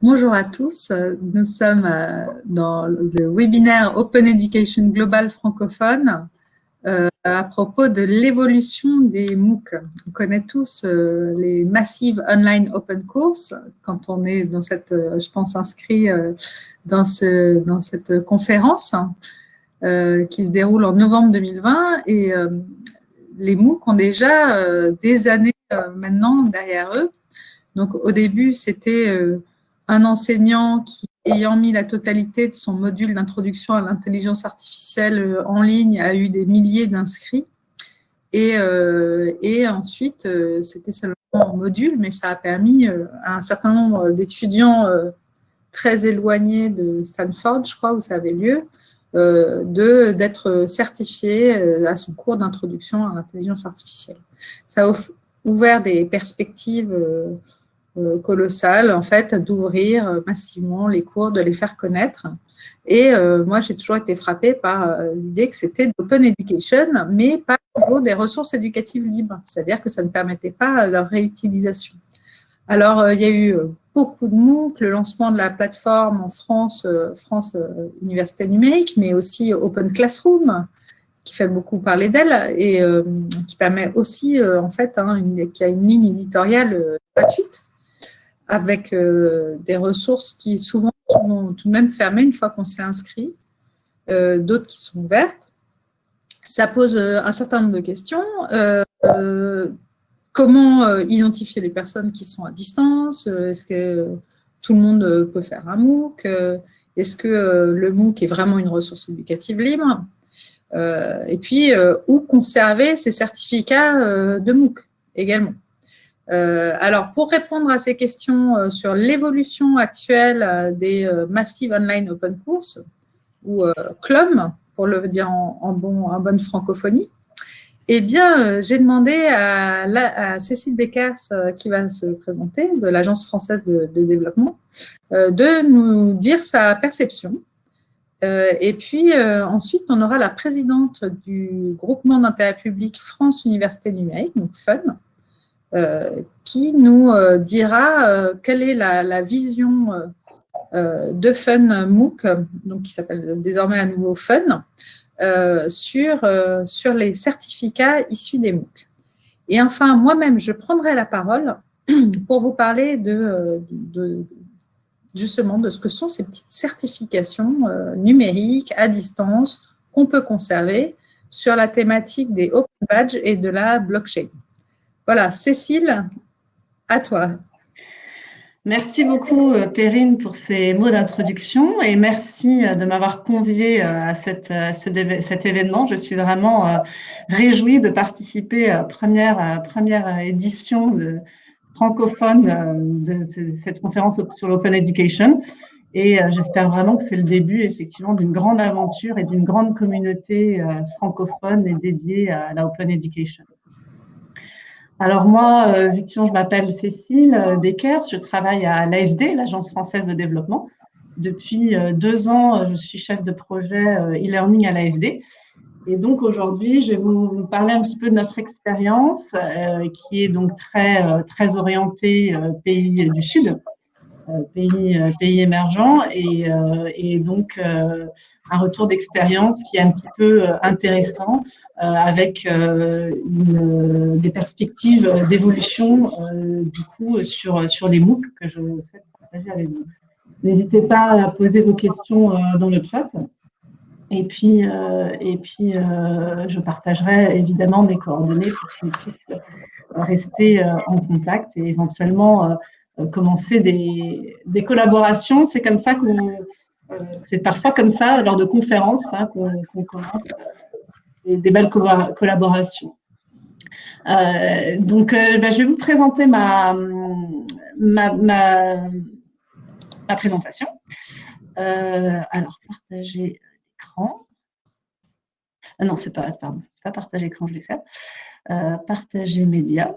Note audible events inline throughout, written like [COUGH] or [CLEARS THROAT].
Bonjour à tous, nous sommes euh, dans le webinaire Open Education Global francophone euh, à propos de l'évolution des MOOC. On connaît tous euh, les Massive Online Open Course quand on est dans cette, je pense, inscrit dans, ce, dans cette conférence qui se déroule en novembre 2020 et les MOOC ont déjà des années maintenant derrière eux. Donc au début, c'était un enseignant qui, ayant mis la totalité de son module d'introduction à l'intelligence artificielle euh, en ligne, a eu des milliers d'inscrits. Et, euh, ensuite, euh, c'était seulement en module, mais ça a permis à un certain nombre d'étudiants très éloignés de Stanford, je crois, où ça avait lieu, d'être certifiés à son cours d'introduction à l'intelligence artificielle. Ça a ouvert des perspectives colossal, en fait, d'ouvrir euh, massivement les cours, de les faire connaître. Et euh, moi, j'ai toujours été frappée par l'idée que c'était l'open education, mais pas toujours des ressources éducatives libres, c'est-à-dire que ça ne permettait pas leur réutilisation. Alors, il y a eu beaucoup de MOOC, le lancement de la plateforme en France, France Université Numérique, mais aussi Open Classroom, qui fait beaucoup parler d'elle et qui permet aussi, en fait, hein, qui a une ligne éditoriale gratuite avec euh, des ressources qui souvent sont tout de même fermées une fois qu'on s'est inscrit, euh, d'autres qui sont ouvertes. Ça pose euh, un certain nombre de questions. comment identifier les personnes qui sont à distance Est-ce que tout le monde peut faire un MOOC Est-ce que le MOOC est vraiment une ressource éducative libre Et puis, où conserver ces certificats de MOOC également euh, alors, pour répondre à ces questions euh, sur l'évolution actuelle euh, des Massive Online Open Course, ou CLOM, pour le dire en, bon, en bonne francophonie, eh bien, j'ai demandé à, Cécile Beckers, qui va se présenter, de l'Agence française de, développement, de nous dire sa perception. et puis, ensuite, on aura la présidente du groupement d'intérêt public France Université Numérique, donc FUN, qui nous euh, dira euh, quelle est la, vision de Fun MOOC, donc qui s'appelle désormais à nouveau Fun, sur, sur les certificats issus des MOOC. Et enfin, moi-même, je prendrai la parole [CLEARS THROAT] pour vous parler de, justement de ce que sont ces petites certifications numériques à distance qu'on peut conserver sur la thématique des Open Badges et de la blockchain. Voilà, Cécile, à toi. Merci beaucoup, euh, Perrine, pour ces mots d'introduction et merci euh, de m'avoir conviée euh, à, cet événement. Je suis vraiment réjouie de participer à la première, édition francophone de cette conférence sur l'open education. Et j'espère vraiment que c'est le début, effectivement, d'une grande aventure et d'une grande communauté francophone et dédiée à la open education. Alors moi, euh, effectivement, je m'appelle Cécile euh, Beckers, je travaille à l'AFD, l'Agence française de développement. Depuis euh, deux ans, je suis chef de projet e-learning à l'AFD. Et donc aujourd'hui, je vais vous parler un petit peu de notre expérience qui est donc très, très orientée pays du Sud, pays, pays émergents et, et donc un retour d'expérience qui est un petit peu intéressant euh, avec euh, des perspectives d'évolution euh, du coup sur, sur les MOOC que je souhaite partager avec vous. N'hésitez pas à poser vos questions dans le chat. Et puis, et puis je partagerai évidemment mes coordonnées pour qu'on puisse rester en contact et éventuellement commencer des, collaborations. C'est comme ça qu'on, c'est parfois comme ça lors de conférences hein, qu'on commence des, belles collaborations. Euh, donc, euh, ben, je vais vous présenter ma, ma, ma, présentation. Euh, alors, partager l'écran. Ah non, c'est pas, pardon, c'est pas partager l'écran, je vais faire. partager média.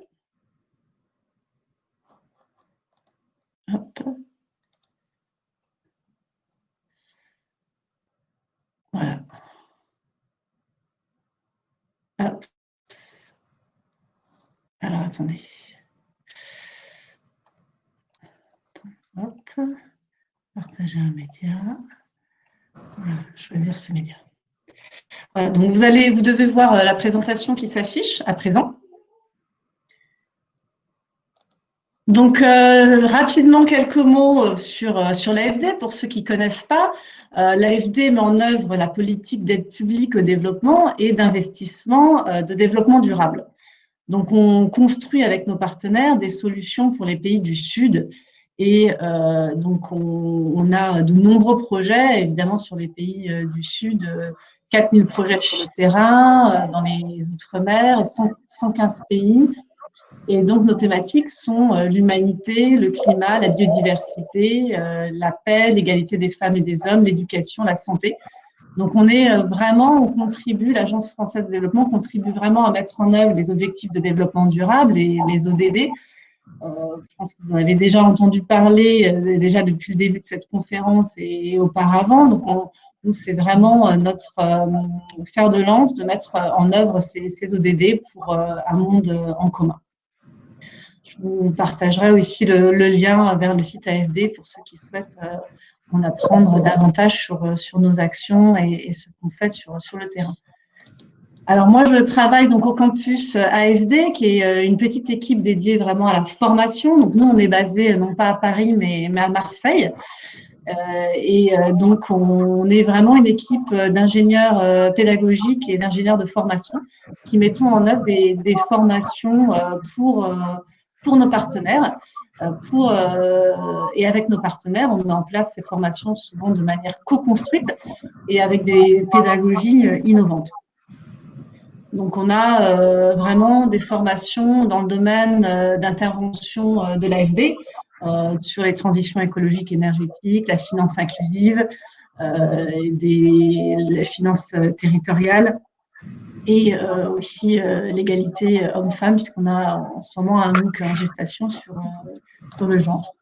Hop. Voilà. Alors, attendez. Hop. partager un média. choisir ce média. donc vous, allez, vous devez voir la présentation qui s'affiche à présent. Donc, euh, rapidement, quelques mots euh, sur, euh, sur l'AFD. Pour ceux qui ne connaissent pas, l'AFD met en œuvre la politique d'aide publique au développement et d'investissement de développement durable. Donc, on construit avec nos partenaires des solutions pour les pays du Sud. Et donc, on, a de nombreux projets, évidemment, sur les pays du Sud, 4000 projets sur le terrain, dans les Outre-mer, 115 pays et donc, nos thématiques sont euh, l'humanité, le climat, la biodiversité, euh, la paix, l'égalité des femmes et des hommes, l'éducation, la santé. Donc, on est euh, vraiment, on contribue, l'Agence française de développement contribue vraiment à mettre en œuvre les objectifs de développement durable et les ODD. je pense que vous en avez déjà entendu parler déjà depuis le début de cette conférence et, auparavant. Donc, c'est vraiment notre fer de lance de mettre en œuvre ces ODD pour un monde en commun. Je vous partagerai aussi le, lien vers le site AFD pour ceux qui souhaitent euh, en apprendre davantage sur, euh, sur nos actions et, ce qu'on fait sur, sur le terrain. Alors moi, je travaille donc au campus AFD, qui est euh, une petite équipe dédiée vraiment à la formation. Donc nous, on est basé non pas à Paris, mais, mais à Marseille. et donc, on, est vraiment une équipe d'ingénieurs pédagogiques et d'ingénieurs de formation qui mettons en œuvre des, des formations pour pour nos partenaires. Euh, euh, et avec nos partenaires, on met en place ces formations souvent de manière co-construite et avec des pédagogies euh, innovantes. Donc, on a vraiment des formations dans le domaine d'intervention de l'AFD sur les transitions écologiques et énergétiques, la finance inclusive, des, les finances territoriales, et euh, aussi euh, l'égalité euh, homme-femme, puisqu'on a en ce moment un MOOC en gestation sur, le genre.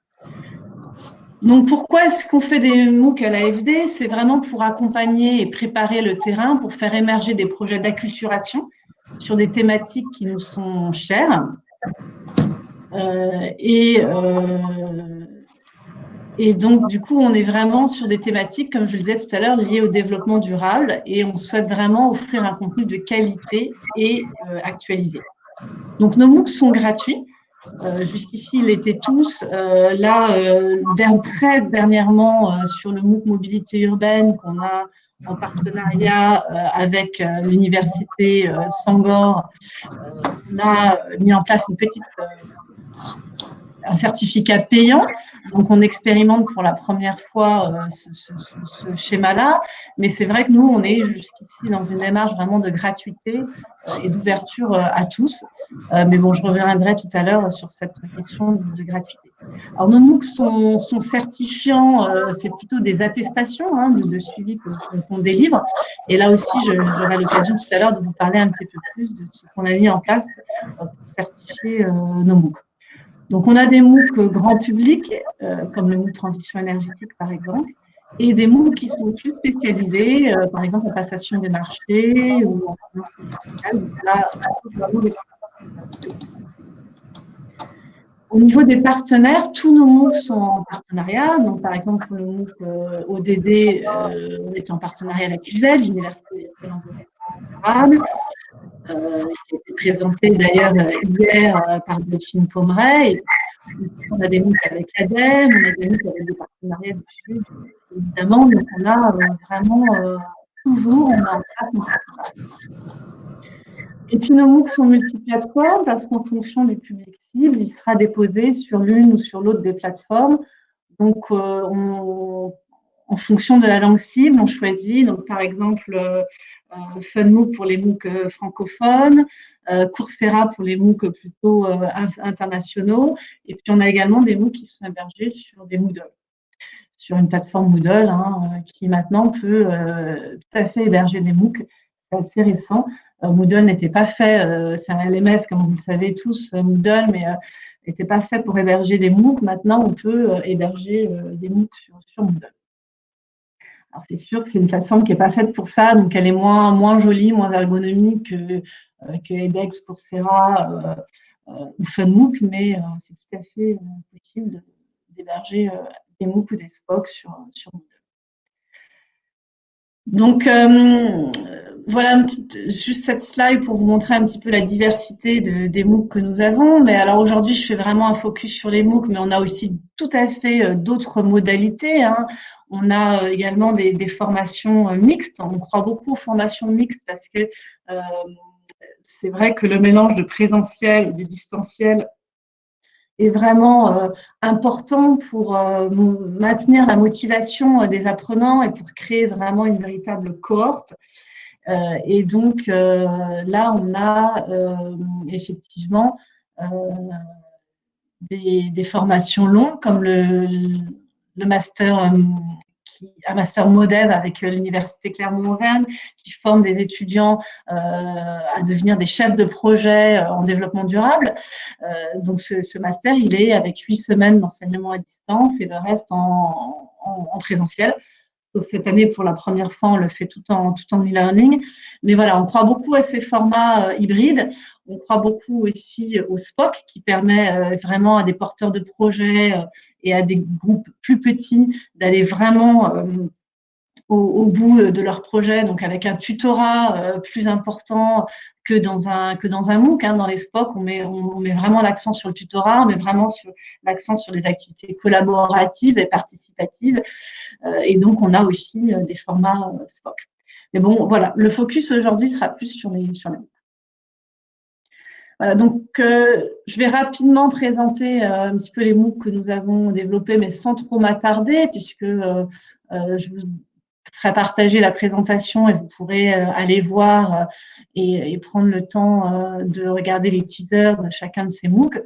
Donc, pourquoi est-ce qu'on fait des MOOC à l'AFD C'est vraiment pour accompagner et préparer le terrain, pour faire émerger des projets d'acculturation sur des thématiques qui nous sont chères. et et donc, du coup, on est vraiment sur des thématiques, comme je le disais tout à l'heure, liées au développement durable et on souhaite vraiment offrir un contenu de qualité et euh, actualisé. Donc, nos MOOC sont gratuits. Euh, jusqu'ici, ils étaient tous. Euh, là, très dernièrement, sur le MOOC Mobilité urbaine qu'on a en partenariat avec l'université Sangor, on a mis en place une petite un certificat payant. Donc, on expérimente pour la première fois euh, ce, schéma-là. Mais c'est vrai que nous, on est jusqu'ici dans une démarche vraiment de gratuité euh, et d'ouverture euh, à tous. mais bon, je reviendrai tout à l'heure sur cette question de, gratuité. Alors, nos MOOC sont, certifiants, c'est plutôt des attestations hein, de, suivi qu'on délivre. Et là aussi, j'aurai l'occasion tout à l'heure de vous parler un petit peu plus de ce qu'on a mis en place pour certifier nos MOOC. Donc, on a des MOOC grand public, euh, comme le MOOC transition énergétique, par exemple, et des MOOC qui sont plus spécialisés, euh, par exemple en passation des marchés ou en finance au niveau des partenaires, tous nos MOOC sont en partenariat. Donc, par exemple, pour le MOOC euh, ODD, on était en partenariat avec l'UVEL, l'Université de été présenté d'ailleurs hier euh, par Delphine Pomeray. On a des MOOC avec l'ADEME, on a des MOOC avec des partenariats du Sud, évidemment. Donc, on a euh, vraiment toujours on a Et puis, nos MOOC sont multiplateformes parce qu'en fonction du public cible, il sera déposé sur l'une ou sur l'autre des plateformes. Donc, on, en fonction de la langue cible, on choisit. Donc, par exemple, euh, FunMOOC pour les MOOC euh, francophones, euh, Coursera pour les MOOC plutôt internationaux. Et puis, on a également des MOOC qui sont hébergés sur des Moodle, sur une plateforme Moodle hein, qui maintenant peut tout à fait héberger des MOOC. C'est assez récent. Moodle n'était pas fait, c'est un LMS comme vous le savez tous, Moodle, mais n'était pas fait pour héberger des MOOC. Maintenant, on peut héberger des MOOC sur Moodle. Alors c'est sûr que c'est une plateforme qui n'est pas faite pour ça, donc elle est moins, moins jolie, moins ergonomique que, euh, que edX, Coursera euh, euh, ou FunMOOC, mais c'est tout à fait possible d'héberger des MOOC ou des SPOC sur, Moodle. Donc, euh, voilà juste cette slide pour vous montrer un petit peu la diversité de, des MOOC que nous avons. Mais alors aujourd'hui, je fais vraiment un focus sur les MOOC, mais on a aussi tout à fait euh, d'autres modalités. Hein. On a euh, également des, formations mixtes. On croit beaucoup aux formations mixtes parce que euh, c'est vrai que le mélange de présentiel et de distanciel est vraiment euh, important pour euh, maintenir la motivation euh, des apprenants et pour créer vraiment une véritable cohorte. et donc là, on a effectivement des, formations longues comme le master un master MODEV avec euh, l'Université Clermont-Auvergne, qui forme des étudiants euh, à devenir des chefs de projet euh, en développement durable. donc, ce, master, il est avec huit semaines d'enseignement à distance et le reste en, présentiel. Cette année, pour la première fois, on le fait tout en, tout en e-learning. Mais voilà, on croit beaucoup à ces formats hybrides. On croit beaucoup aussi au SPOC qui permet vraiment à des porteurs de projets et à des groupes plus petits d'aller vraiment euh, au, bout de leur projet, donc avec un tutorat euh, plus important que dans un que dans un MOOC. Hein, dans les SPOC, on met on, met vraiment l'accent sur le tutorat, on met vraiment l'accent sur les activités collaboratives et participatives. Euh, et donc, on a aussi des formats SPOC. Mais bon, voilà, le focus aujourd'hui sera plus sur les sur. Voilà, donc euh, je vais rapidement présenter euh, un petit peu les MOOC que nous avons développés, mais sans trop m'attarder, puisque euh, je vous ferai partager la présentation et vous pourrez aller voir et, prendre le temps de regarder les teasers de chacun de ces MOOC.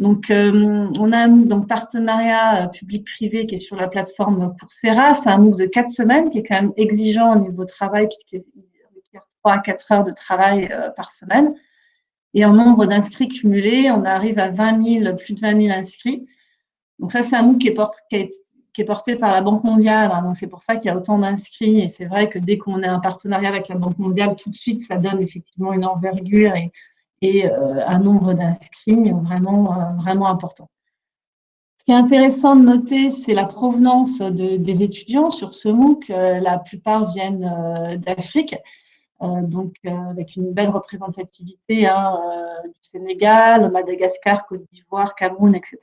Donc, on a un MOOC donc partenariat public-privé qui est sur la plateforme Coursera. C'est un MOOC de quatre semaines qui est quand même exigeant au niveau travail puisqu'il requiert trois à quatre heures de travail par semaine. Et en nombre d'inscrits cumulés, on arrive à 20 000, plus de 20 000 inscrits. Donc ça, c'est un MOOC qui est, porté, par la Banque mondiale. Hein. donc c'est pour ça qu'il y a autant d'inscrits. Et c'est vrai que dès qu'on a un partenariat avec la Banque mondiale, tout de suite, ça donne effectivement une envergure et, euh, un nombre d'inscrits vraiment, euh, vraiment important. Ce qui est intéressant de noter, c'est la provenance des étudiants sur ce MOOC. Euh, la plupart viennent d'Afrique. Donc avec une belle représentativité hein, du Sénégal, Madagascar, Côte d'Ivoire, Cameroun, etc.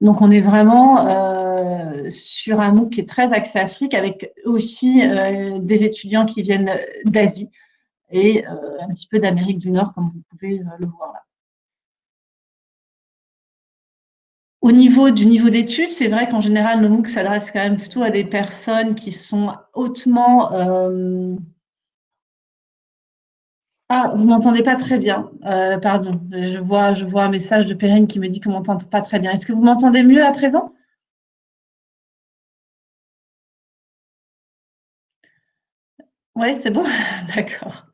Donc on est vraiment sur un MOOC qui est très axé Afrique, avec aussi des étudiants qui viennent d'Asie et un petit peu d'Amérique du Nord, comme vous pouvez le voir là. Au niveau du niveau d'études, c'est vrai qu'en général, nos MOOC s'adressent quand même plutôt à des personnes qui sont hautement ah, vous m'entendez pas très bien. Euh, pardon, je vois, je vois un message de Perrine qui me dit qu'on m'entend pas très bien. Est-ce que vous m'entendez mieux à présent? Oui, c'est bon [LAUGHS] D'accord.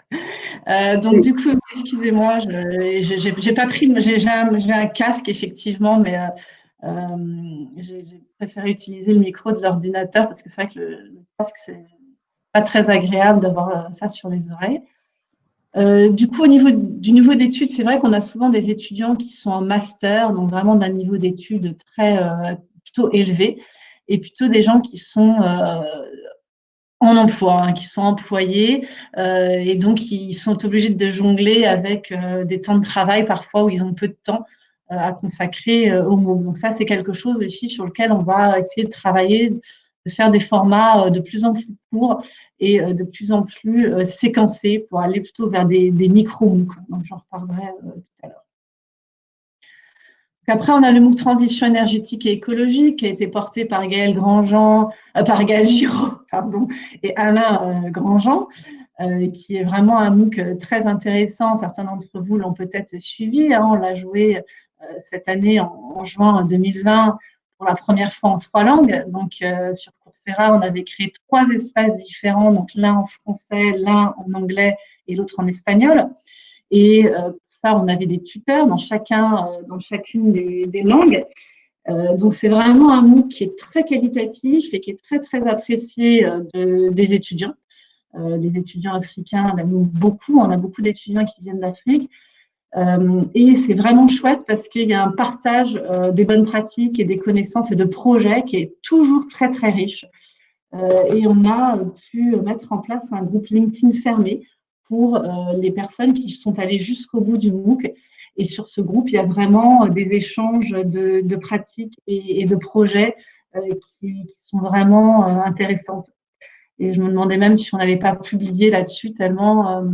Euh, donc, du coup, excusez-moi, je n'ai pas pris, j'ai un, casque, effectivement, mais euh, j'ai préféré utiliser le micro de l'ordinateur parce que c'est vrai que le, le casque, c'est pas très agréable d'avoir ça sur les oreilles. Euh, du coup, au niveau du niveau d'études, c'est vrai qu'on a souvent des étudiants qui sont en master, donc vraiment d'un niveau d'études très euh, plutôt élevé, et plutôt des gens qui sont euh, en emploi, hein, qui sont employés, et donc ils sont obligés de jongler avec des temps de travail parfois où ils ont peu de temps à consacrer au MOOC. Donc ça, c'est quelque chose aussi sur lequel on va essayer de travailler de faire des formats euh, de plus en plus courts et euh, de plus en plus euh, séquencés pour aller plutôt vers des, micro-MOOC. Donc, j'en reparlerai tout à l'heure. Après, on a le MOOC Transition énergétique et écologique qui a été porté par Gaël Grandjean, par Gaël Giraud [LAUGHS] pardon, et Alain Grandjean, qui est vraiment un MOOC très intéressant. Certains d'entre vous l'ont peut-être suivi. Hein. on l'a joué cette année en, juin 2020 pour la première fois en trois langues. Donc, euh, sur Coursera, on avait créé trois espaces différents, donc l'un en français, l'un en anglais et l'autre en espagnol. Et euh, on avait des tuteurs dans, chacun, euh, dans chacune des, langues. donc, c'est vraiment un MOOC qui est très qualitatif et qui est très, très apprécié des étudiants. les étudiants africains, beaucoup, on a beaucoup d'étudiants qui viennent d'Afrique. et c'est vraiment chouette parce qu'il y a un partage des bonnes pratiques et des connaissances et de projets qui est toujours très, très riche. et on a pu mettre en place un groupe LinkedIn fermé pour les personnes qui sont allées jusqu'au bout du MOOC et sur ce groupe, il y a vraiment euh, des échanges de, pratiques et, de projets euh, qui, sont vraiment euh, intéressantes. Et je me demandais même si on n'allait pas publier là-dessus tellement,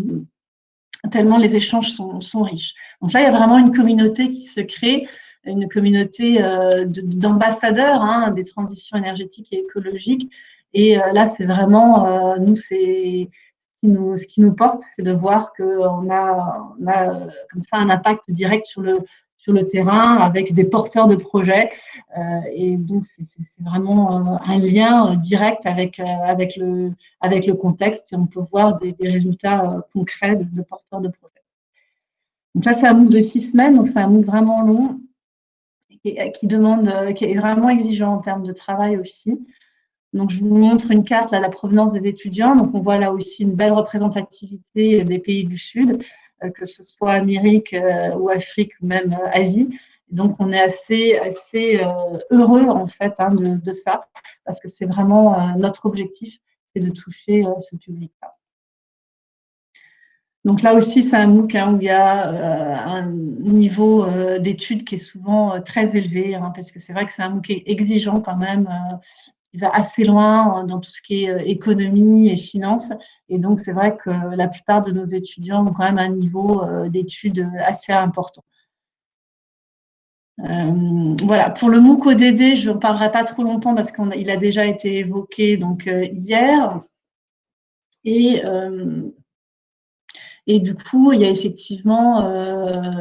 tellement les échanges sont, riches. Donc là, il y a vraiment une communauté qui se crée, une communauté d'ambassadeurs hein, des transitions énergétiques et écologiques. Et là, c'est vraiment, nous, c'est ce qui nous porte, c'est de voir qu'on a, comme ça un impact direct sur le, terrain avec des porteurs de projets. Euh, et donc, c'est vraiment euh, un lien direct avec, euh, avec le contexte et on peut voir des, résultats concrets de, porteurs de projets. Donc là, c'est un MOOC de six semaines, donc c'est un MOOC vraiment long et qui demande, qui est vraiment exigeant en termes de travail aussi. Donc, je vous montre une carte, là, la provenance des étudiants. Donc, on voit là aussi une belle représentativité des pays du Sud, euh, que ce soit Amérique euh, ou Afrique ou même euh, Asie. donc, on est assez, heureux, en fait, hein, de, ça, parce que c'est vraiment notre objectif, c'est de toucher ce public-là. Donc là aussi, c'est un MOOC hein, où il y a un niveau d'études qui est souvent très élevé, hein, parce que c'est vrai que c'est un MOOC exigeant quand même il va assez loin dans tout ce qui est euh, économie et finance. Et donc, c'est vrai que la plupart de nos étudiants ont quand même un niveau euh, d'études assez important. Euh, voilà, pour le MOOC ODD, je ne parlerai pas trop longtemps parce qu'il a déjà été évoqué donc, hier. Et, et du coup, il y a effectivement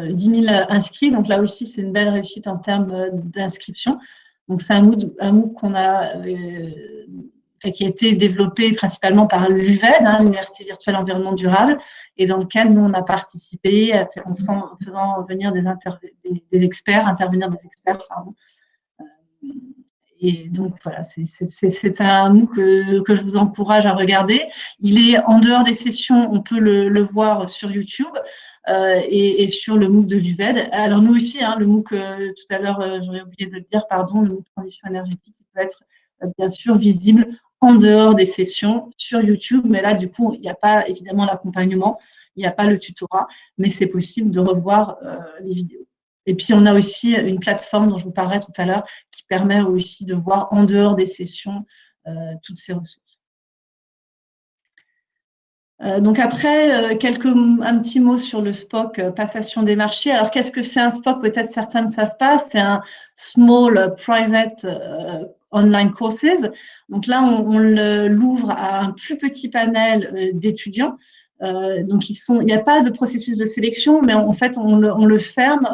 10 000 inscrits. Donc là aussi, c'est une belle réussite en termes d'inscription. Donc, c'est un MOOC, a, euh, qui a été développé principalement par l'UVED, hein, l'Université virtuelle environnement durable, et dans lequel nous, on a participé en faisant, venir des, experts, intervenir des experts. Euh, et donc, voilà, c'est un MOOC que, je vous encourage à regarder. Il est en dehors des sessions, on peut le voir sur YouTube. Euh, et, sur le MOOC de l'UVED. Alors nous aussi, hein, le MOOC, euh, tout à l'heure, euh, j'aurais oublié de le dire, pardon, le MOOC transition énergétique peut être bien sûr visible en dehors des sessions sur YouTube, mais là, du coup, il n'y a pas évidemment l'accompagnement, il n'y a pas le tutorat, mais c'est possible de revoir les vidéos. Et puis, on a aussi une plateforme dont je vous parlerai tout à l'heure qui permet aussi de voir en dehors des sessions toutes ces ressources. Euh, donc après, euh, quelques, un petit mot sur le SPOC, euh, passation des marchés. Alors qu'est-ce que c'est un SPOC Peut-être certains ne savent pas. C'est un Small Private Online Courses. Donc là, on, l'ouvre à un plus petit panel d'étudiants. donc ils il n'y a pas de processus de sélection, mais en fait, on le, on le ferme.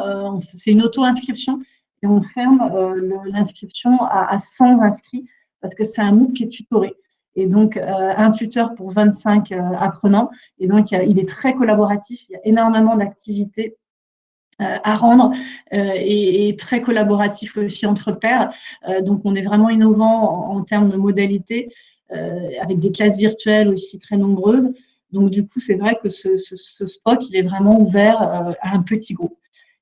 c'est une auto-inscription et on ferme l'inscription à, à 100 inscrits parce que c'est un MOOC qui est tutoré et donc euh, un tuteur pour 25 euh, apprenants. Et donc, il, est très collaboratif, il y a énormément d'activités euh, à rendre et, très collaboratif aussi entre pairs. donc, on est vraiment innovant en, termes de modalités, avec des classes virtuelles aussi très nombreuses. Donc, du coup, c'est vrai que ce, ce, SPOC, il est vraiment ouvert à un petit groupe.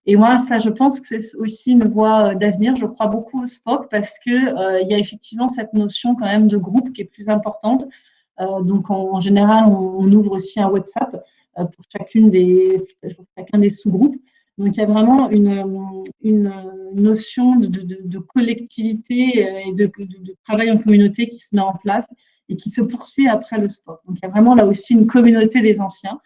Et moi, ça, je pense que c'est aussi une voie euh, d'avenir. Je crois beaucoup au SPOC parce que euh, il y a effectivement cette notion quand même de groupe qui est plus importante. Euh, donc, en, général, on, ouvre aussi un WhatsApp pour chacune des, chacun des sous-groupes. Donc, il y a vraiment une, une notion de, de, de, collectivité et de, travail en communauté qui se met en place et qui se poursuit après le SPOC. Donc, il y a vraiment là aussi une communauté des anciens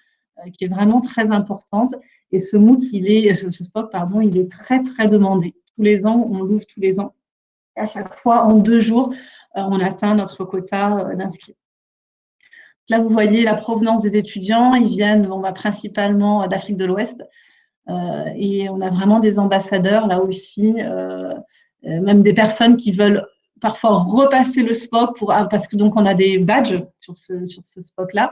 qui est vraiment très importante et ce MOOC, il est, ce, spot, pardon, il est très, très demandé. Tous les ans, on l'ouvre tous les ans. À chaque fois, en deux jours, euh, on atteint notre quota euh, d'inscrits. Là, vous voyez la provenance des étudiants. Ils viennent va principalement d'Afrique de l'Ouest. Euh, et on a vraiment des ambassadeurs là aussi, même des personnes qui veulent parfois repasser le SPOC pour, ah, parce que donc on a des badges sur ce, sur ce SPOC-là.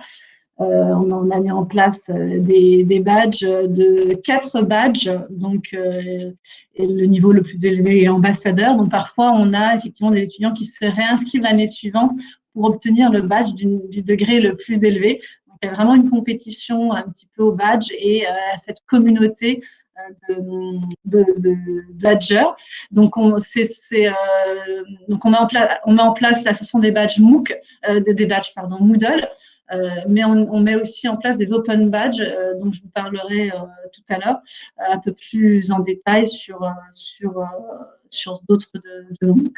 Euh, on a mis en place euh, des, badges, de quatre badges, donc euh, le niveau le plus élevé est ambassadeur. Donc parfois, on a effectivement des étudiants qui se réinscrivent l'année suivante pour obtenir le badge du, degré le plus élevé. Donc il y a vraiment une compétition un petit peu au badge et à cette communauté de, de, de, Donc, on, c'est, donc on, met en place, on met en place la session des badges MOOC, des badges pardon, Moodle, euh, mais on, met aussi en place des open badges euh, dont je vous parlerai euh, tout à l'heure un peu plus en détail sur, sur, sur d'autres de, nos MOOC.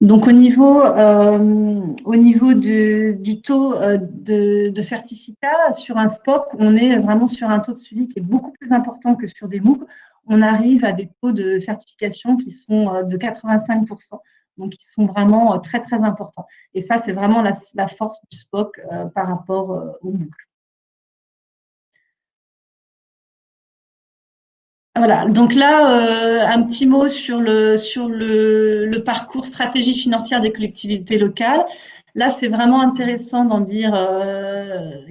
Donc au niveau, au niveau du taux de, de, certificat sur un SPOC, on est vraiment sur un taux de suivi qui est beaucoup plus important que sur des MOOC. On arrive à des taux de certification qui sont de 85% donc ils sont vraiment euh, très très importants. Et ça, c'est vraiment la, force du SPOC euh, par rapport euh, au MOOC. Voilà, donc là, un petit mot sur, le, sur le, parcours stratégie financière des collectivités locales. Là, c'est vraiment intéressant d'en dire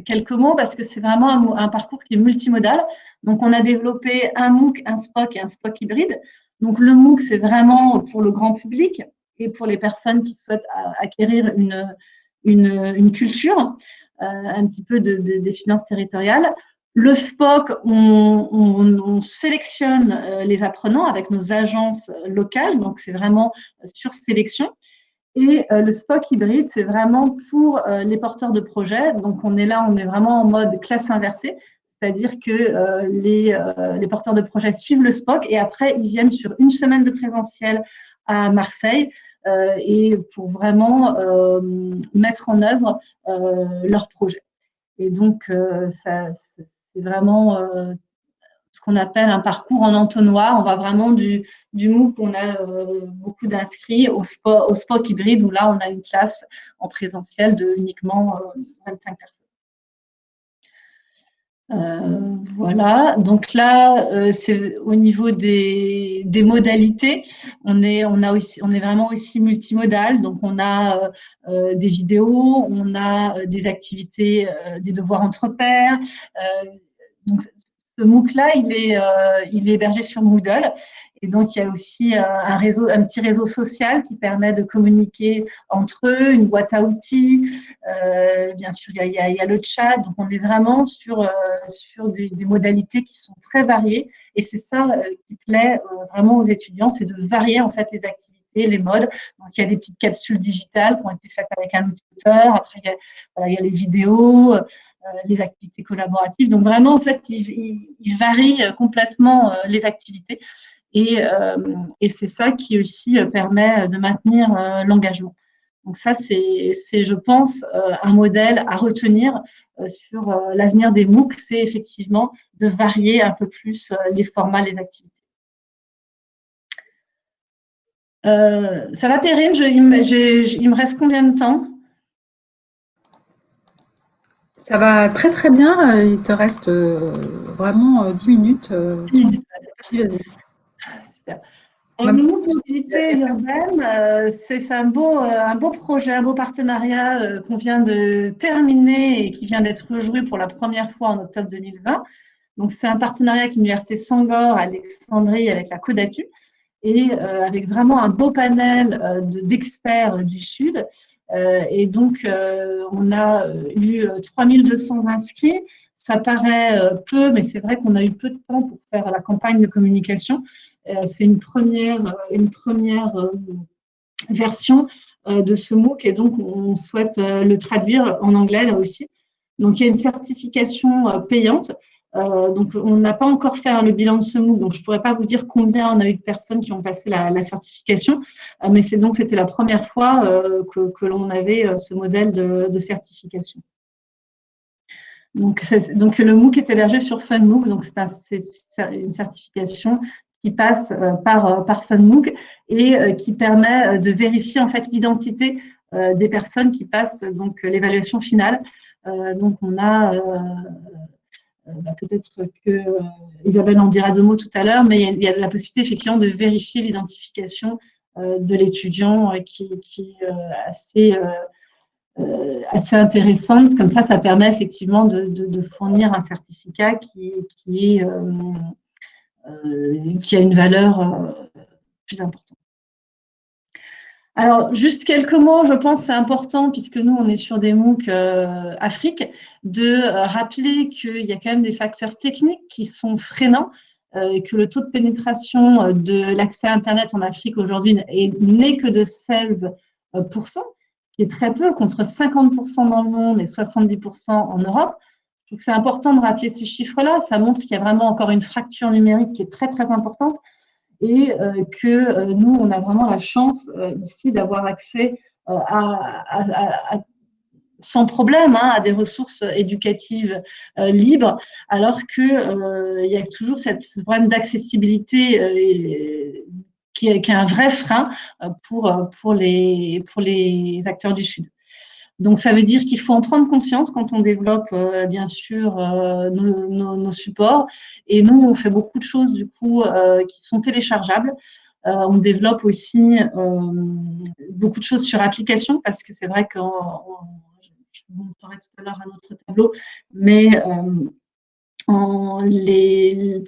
quelques mots parce que c'est vraiment un, un, parcours qui est multimodal. Donc, on a développé un MOOC, un SPOC et un SPOC hybride. Donc, le MOOC, c'est vraiment pour le grand public pour les personnes qui souhaitent acquérir une, une, culture, euh, un petit peu de, des finances territoriales. Le SPOC, on, sélectionne euh, les apprenants avec nos agences locales, donc c'est vraiment euh, sur sélection. Et le SPOC hybride, c'est vraiment pour les porteurs de projets. Donc on est là, on est vraiment en mode classe inversée, c'est-à-dire que les, les porteurs de projets suivent le SPOC et après ils viennent sur une semaine de présentiel à Marseille et pour vraiment euh, mettre en œuvre euh, leur projet. Et donc, c'est vraiment ce qu'on appelle un parcours en entonnoir. On va vraiment du, du MOOC, on a beaucoup d'inscrits, au, au SPOC hybride, où là, on a une classe en présentiel de uniquement 25 personnes. Euh, voilà, donc là, euh, c'est au niveau des, modalités, on est, on, est vraiment aussi multimodal, donc on a euh, des vidéos, on a des activités, des devoirs entre pairs. donc, ce MOOC-là, il, est il est hébergé sur Moodle et donc, il y a aussi euh, un, petit réseau social qui permet de communiquer entre eux, une boîte à outils. Euh, bien sûr, il y, a, le chat. Donc, on est vraiment sur, euh, sur des, modalités qui sont très variées. Et c'est ça qui plaît vraiment aux étudiants, c'est de varier en fait les activités, les modes. Donc, il y a des petites capsules digitales qui ont été faites avec un outil Après, il y a, les vidéos. les activités collaboratives. Donc vraiment, en fait, il, il, il varie complètement les activités. Euh, et, c'est ça qui aussi euh, permet de maintenir euh, l'engagement. Donc ça, c'est, je pense, un modèle à retenir sur l'avenir des MOOC, c'est effectivement de varier un peu plus les formats, les activités. ça va, Perrine? Il, me reste combien de temps? Ça va très très bien. Il te reste vraiment 10 minutes. 10 minutes. Vas-y, vas-y. Le mobilité urbaine, euh, c'est un beau, euh, un beau projet, un beau partenariat euh, qu'on vient de terminer et qui vient d'être rejoué pour la première fois en octobre 2020. Donc, c'est un partenariat avec l'Université Sangor, Alexandrie, avec la Codatu, et avec vraiment un beau panel d'experts du Sud. et donc, on a eu 3200 inscrits. Ça paraît peu, mais c'est vrai qu'on a eu peu de temps pour faire la campagne de communication. Euh, c'est une première, euh, une première euh, version de ce MOOC et donc on souhaite le traduire en anglais là aussi. Donc il y a une certification payante. donc on n'a pas encore fait le bilan de ce MOOC, donc je ne pourrais pas vous dire combien on a eu de personnes qui ont passé la, certification, mais c'est donc c'était la première fois que, l'on avait ce modèle de, certification. Donc, donc, le MOOC est hébergé sur FunMOOC, donc c'est une certification qui passe euh, par, euh, par et euh, qui permet de vérifier en fait l'identité des personnes qui passent donc l'évaluation finale. donc on a bah, peut-être que Isabelle en dira deux mots tout à l'heure, mais il y, a, la possibilité effectivement de vérifier l'identification de l'étudiant qui, est assez, assez intéressante. Comme ça, ça permet effectivement de, fournir un certificat qui, est qui a une valeur euh, plus importante. Alors, juste quelques mots, je pense c'est important, puisque nous, on est sur des MOOC euh, Afrique, de euh, rappeler qu'il y a quand même des facteurs techniques qui sont freinants, euh, que le taux de pénétration de l'accès à Internet en Afrique aujourd'hui n'est que de 16%, qui est très peu, contre 50% dans le monde et 70% en Europe. Donc, c'est important de rappeler ces chiffres-là. Ça montre qu'il y a vraiment encore une fracture numérique qui est très, très importante et euh, que euh, nous, on a vraiment la chance euh, ici d'avoir accès sans problème hein, à des ressources éducatives libres, alors qu'il y a toujours cette problème d'accessibilité qui, est un vrai frein pour les acteurs du Sud. Donc, ça veut dire qu'il faut en prendre conscience quand on développe, euh, bien sûr, euh, nos, supports. Et nous, on fait beaucoup de choses, du coup, euh, qui sont téléchargeables. on développe aussi beaucoup de choses sur application parce que c'est vrai que je vous montrerai tout à l'heure un autre tableau, mais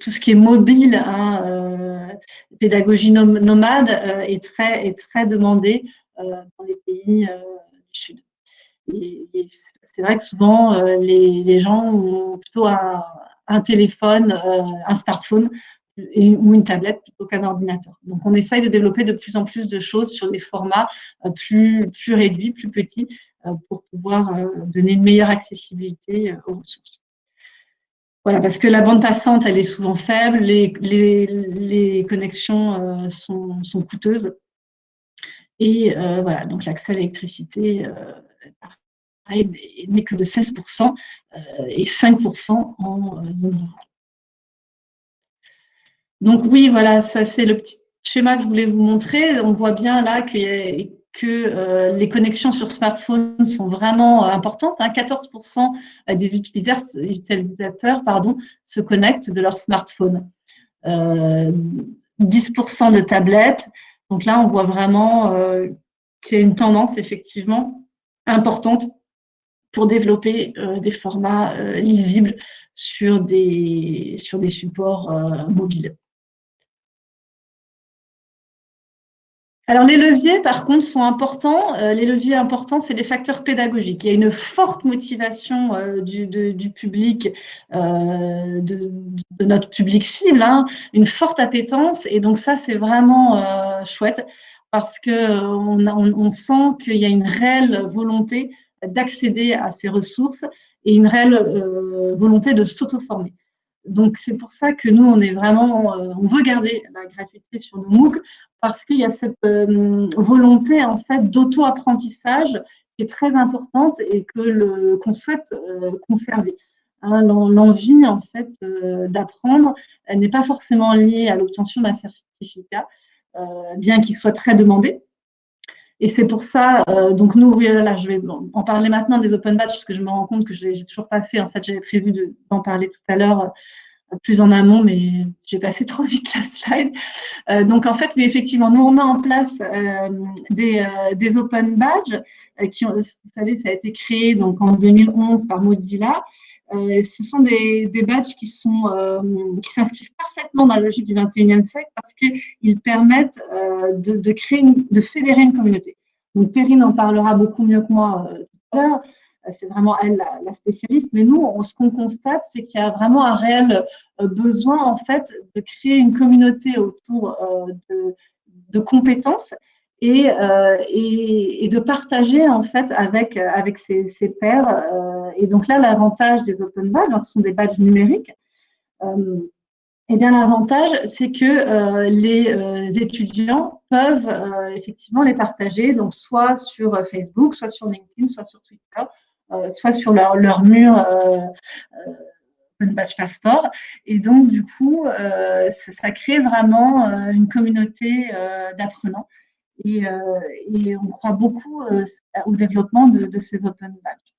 tout ce qui est mobile, hein, pédagogie nomade, est, très, est très demandé dans les pays du Sud c'est vrai que souvent, euh, les, gens ont plutôt un, téléphone, euh, un smartphone ou une tablette plutôt qu'un ordinateur. Donc, on essaye de développer de plus en plus de choses sur des formats euh, plus, réduits, plus petits, pour pouvoir donner une meilleure accessibilité aux ressources. Voilà, parce que la bande passante, elle est souvent faible, les, connexions sont, coûteuses. Et voilà, donc l'accès à l'électricité n'est que de 16% euh, et 5% en euh, zone rurale. Donc oui, voilà, ça c'est le petit schéma que je voulais vous montrer. On voit bien là que, euh, les connexions sur smartphone sont vraiment importantes. 14% hein. des utilisateurs, se connectent de leur smartphone. 10% de tablettes. Donc là, on voit vraiment qu'il y a une tendance effectivement importante pour développer euh, des formats euh, lisibles sur des, sur des supports euh, mobiles. Alors, les leviers, par contre, sont importants. les leviers importants, c'est les facteurs pédagogiques. Il y a une forte motivation du, public, de, notre public cible, hein, une forte appétence. Et donc, ça, c'est vraiment chouette parce qu'on on sent qu'il y a une réelle volonté d'accéder à ces ressources et une réelle euh, volonté de s'auto-former. Donc, c'est pour ça que nous, on est vraiment, euh, on veut garder la gratuité sur nos MOOC parce qu'il y a cette euh, volonté, en fait, d'auto-apprentissage qui est très importante et que qu'on souhaite conserver. Hein, l'envie, en fait, d'apprendre n'est pas forcément liée à l'obtention d'un certificat, bien qu'il soit très demandé. Et c'est pour ça, euh, donc nous, oui, je vais en parler maintenant des open batch, parce que je me rends compte que je n'ai toujours pas fait. En fait, j'avais prévu d'en parler tout à l'heure euh, plus en amont, mais j'ai passé [LAUGHS] trop vite la slide. Euh, donc, en fait, mais effectivement, nous, on met en place des, des, open badges vous savez, ça a été créé donc, en 2011 par Mozilla. Ce sont des, badges qui sont qui s'inscrivent parfaitement dans la logique du 21e siècle parce qu'ils permettent de, de, créer, de fédérer une communauté. Donc Perrine en parlera beaucoup mieux que moi tout à l'heure. C'est vraiment elle la, spécialiste. Mais nous, ce qu'on constate, c'est qu'il y a vraiment un réel besoin en fait de créer une communauté autour de compétences et, euh, et, de partager en fait avec, avec ses, pairs. Euh, et donc là, l'avantage des open badges, hein, ce sont des badges numériques. Euh, eh bien, l'avantage, c'est que euh, les euh, étudiants peuvent euh, effectivement les partager, donc soit sur Facebook, soit sur LinkedIn, soit sur Twitter, soit sur leur, leur mur Open Badge Passport. Et donc, du coup, ça, crée vraiment une communauté d'apprenants euh, et, on croit beaucoup euh, au développement de, ces open badges.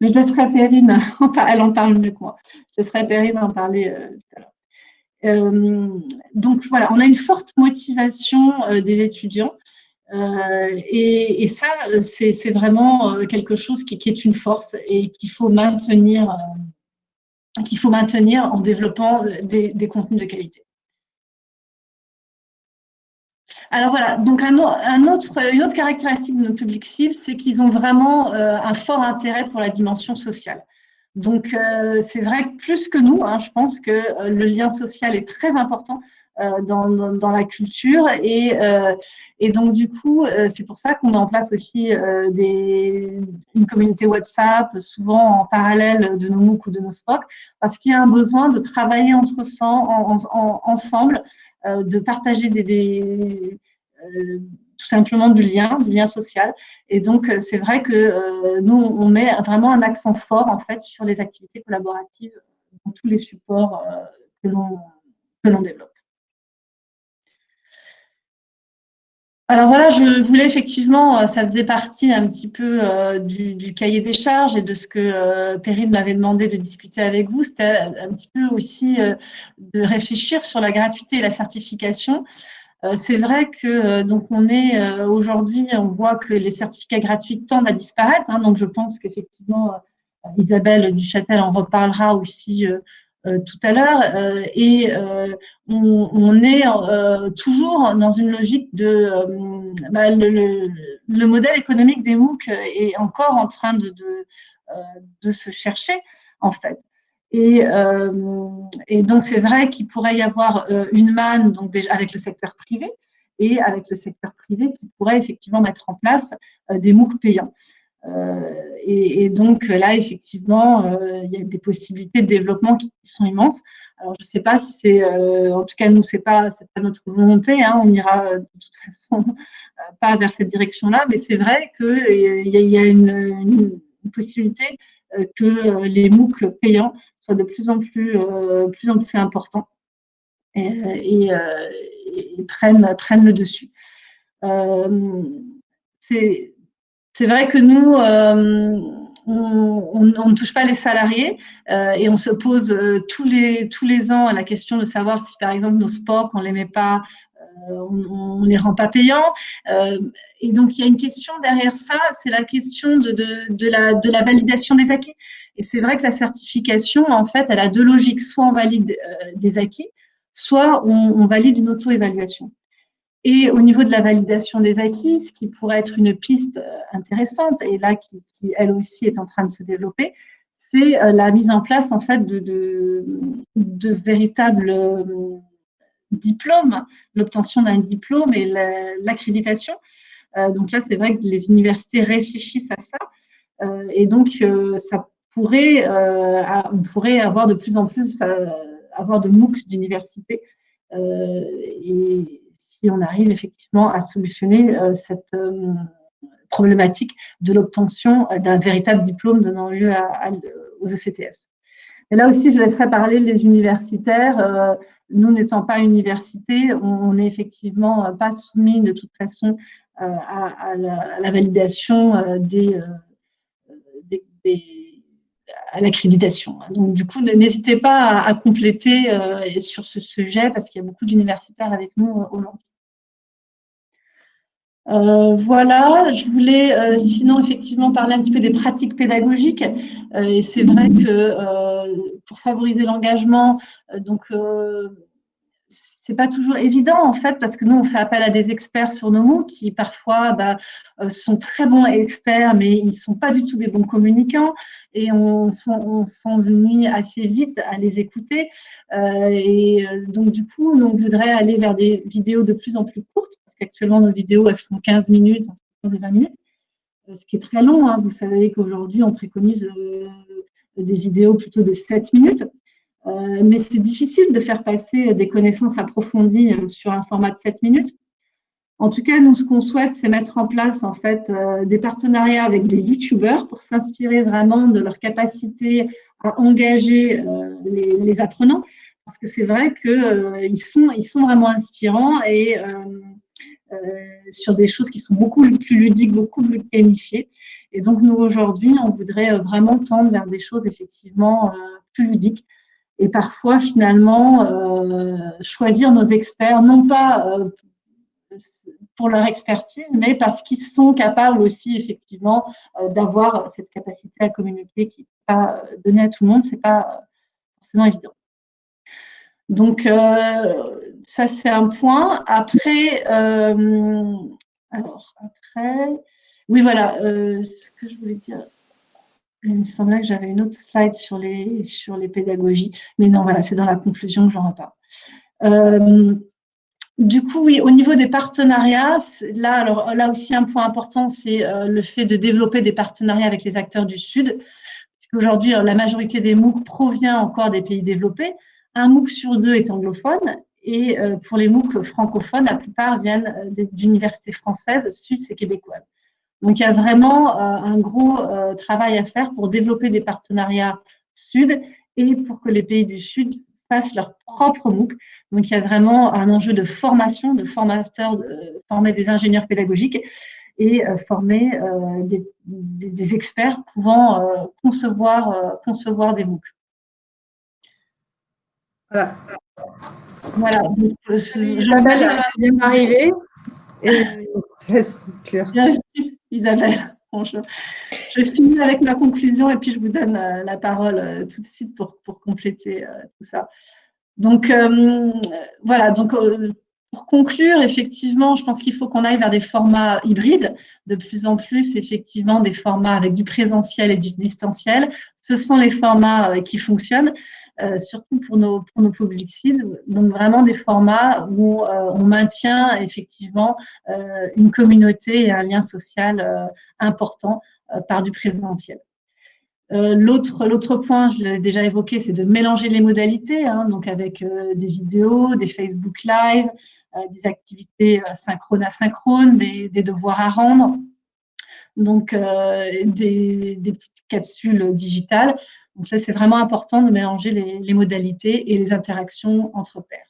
Mais je laisserai Perrine, [LAUGHS] elle en parle mieux que moi, je laisserai Perrine en parler euh, tout à l'heure. donc voilà, on a une forte motivation des étudiants et, ça, c'est vraiment quelque chose qui, est une force et qu'il faut maintenir, qu'il faut maintenir en développant des contenus de qualité. Alors voilà, donc un, autre, une autre caractéristique de nos publics cibles, c'est qu'ils ont vraiment un fort intérêt pour la dimension sociale. Donc, euh, c'est vrai que plus que nous, hein, je pense que euh, le lien social est très important euh, dans, dans, la culture. Et, et donc, du coup, c'est pour ça qu'on met en place aussi des, une communauté WhatsApp, souvent en parallèle de nos MOOC ou de nos SPOC, parce qu'il y a un besoin de travailler entre en, en, ensemble, de partager des, des tout simplement du lien, du lien social. Et donc, euh, c'est vrai que euh, nous, on met vraiment un accent fort, en fait, sur les activités collaboratives dans tous les supports euh, que l'on développe. Alors voilà, je voulais effectivement, ça faisait partie un petit peu du, cahier des charges et de ce que Perrine m'avait demandé de discuter avec vous. C'était un petit peu aussi de réfléchir sur la gratuité et la certification. Euh, c'est vrai que euh, donc on est euh, aujourd'hui, on voit que les certificats gratuits tendent à disparaître. Hein, donc je pense qu'effectivement, Isabelle Duchâtel en reparlera aussi tout à l'heure. et on, est toujours dans une logique de bah, le, modèle économique des MOOC est encore en train de, de se chercher en fait. Et, euh, donc, c'est vrai qu'il pourrait y avoir euh, une manne donc déjà avec le secteur privé et avec le secteur privé qui pourrait effectivement mettre en place euh, des MOOC payants. Et, et, donc là, effectivement, il y a des possibilités de développement qui, sont immenses. Alors, je ne sais pas si c'est, en tout cas, nous, pas, c'est pas notre volonté. Hein, on ira de toute façon [LAUGHS] pas vers cette direction-là, mais c'est vrai qu'il y, a une, possibilité que les MOOC payants de plus en plus, euh, plus, en plus important et, euh, prennent, le dessus. Euh, c'est vrai que nous, on, ne touche pas les salariés et on se pose tous, les, tous les ans la question de savoir si, par exemple, nos sports, on ne les met pas, on ne les rend pas payants. et donc, il y a une question derrière ça, c'est la question de, la, validation des acquis. Et c'est vrai que la certification, en fait, elle a deux logiques. Soit on valide euh, des acquis, soit on, valide une auto-évaluation. Et au niveau de la validation des acquis, ce qui pourrait être une piste euh, intéressante, et là qui, elle aussi est en train de se développer, c'est euh, la mise en place en fait de, de, véritables diplômes, l'obtention d'un diplôme et l'accréditation. donc là, c'est vrai que les universités réfléchissent à ça. et donc, ça pourrait, euh, on pourrait avoir de plus en plus euh, avoir de MOOC d'université euh, et si on arrive effectivement à solutionner cette problématique de l'obtention d'un véritable diplôme donnant lieu aux ECTS. Et là aussi, je laisserai parler les universitaires. nous n'étant pas université, on n'est effectivement pas soumis de toute façon à, la, validation des, des à l'accréditation. Donc, du coup, n'hésitez pas à, compléter euh, sur ce sujet parce qu'il y a beaucoup d'universitaires avec nous euh, aujourd'hui. Euh, voilà, je voulais sinon effectivement parler un petit peu des pratiques pédagogiques. et c'est vrai que pour favoriser l'engagement, donc c'est pas toujours évident en fait parce que nous on fait appel à des experts sur nos mots qui parfois bah, euh, sont très bons experts mais ils sont pas du tout des bons communicants et on s'ennuie assez vite à les écouter euh, et euh, donc du coup on voudrait aller vers des vidéos de plus en plus courtes parce qu'actuellement nos vidéos elles font 15 minutes, 20 minutes, ce qui est très long. Hein. Vous savez qu'aujourd'hui on préconise des vidéos plutôt de 7 minutes. Euh, mais c'est difficile de faire passer des connaissances approfondies euh, sur un format de 7 minutes. En tout cas, nous, ce qu'on souhaite, c'est mettre en place en fait euh, des partenariats avec des YouTubeurs pour s'inspirer vraiment de leur capacité à engager les, apprenants, parce que c'est vrai qu'ils sont, ils sont vraiment inspirants et sur des choses qui sont beaucoup plus ludiques, beaucoup plus gamifiées. Et donc, nous, aujourd'hui, on voudrait vraiment tendre vers des choses effectivement plus ludiques et parfois finalement euh, choisir nos experts, non pas euh, pour leur expertise, mais parce qu'ils sont capables aussi effectivement euh, d'avoir cette capacité à communiquer qui n'est pas donnée à tout le monde, c'est pas forcément évident. Donc, ça, c'est un point. Après, alors, après, oui, voilà, ce que je voulais dire. Il me semblait que j'avais une autre slide sur les, sur les pédagogies. Mais non, voilà, c'est dans la conclusion que j'en reparle. Euh, du coup, oui, au niveau des partenariats, là, alors, là aussi, un point important, c'est euh, le fait de développer des partenariats avec les acteurs du Sud. Parce la majorité des MOOC provient encore des pays développés. Un MOOC sur deux est anglophone. Et euh, pour les MOOC francophones, la plupart viennent d'universités françaises, suisses et québécoises. Donc, il y a vraiment euh, un gros euh, travail à faire pour développer des partenariats Sud et pour que les pays du Sud fassent leur propre MOOC. Donc, il y a vraiment un enjeu de formation, de formateurs, de former des ingénieurs pédagogiques et euh, former des, experts pouvant concevoir, concevoir des MOOC. Voilà. Voilà. Donc, Isabelle vient d'arriver. Et Bienvenue. Isabelle. je, je, finis avec ma conclusion et puis je vous donne euh, la parole euh, tout de suite pour, pour compléter euh, tout ça. Donc, voilà, donc pour conclure, effectivement, je pense qu'il faut qu'on aille vers des formats hybrides, de plus en plus, effectivement, des formats avec du présentiel et du distanciel. Ce sont les formats qui fonctionnent. Euh, surtout pour nos, pour nos. Donc vraiment des formats où euh, on maintient effectivement euh, une communauté et un lien social important par du présentiel. L'autre point, je l'ai déjà évoqué, c'est de mélanger les modalités, hein, donc avec des vidéos, des Facebook Live, des activités synchrones asynchrones, des, devoirs à rendre, donc des, petites capsules digitales donc là, c'est vraiment important de mélanger les, modalités et les interactions entre pairs.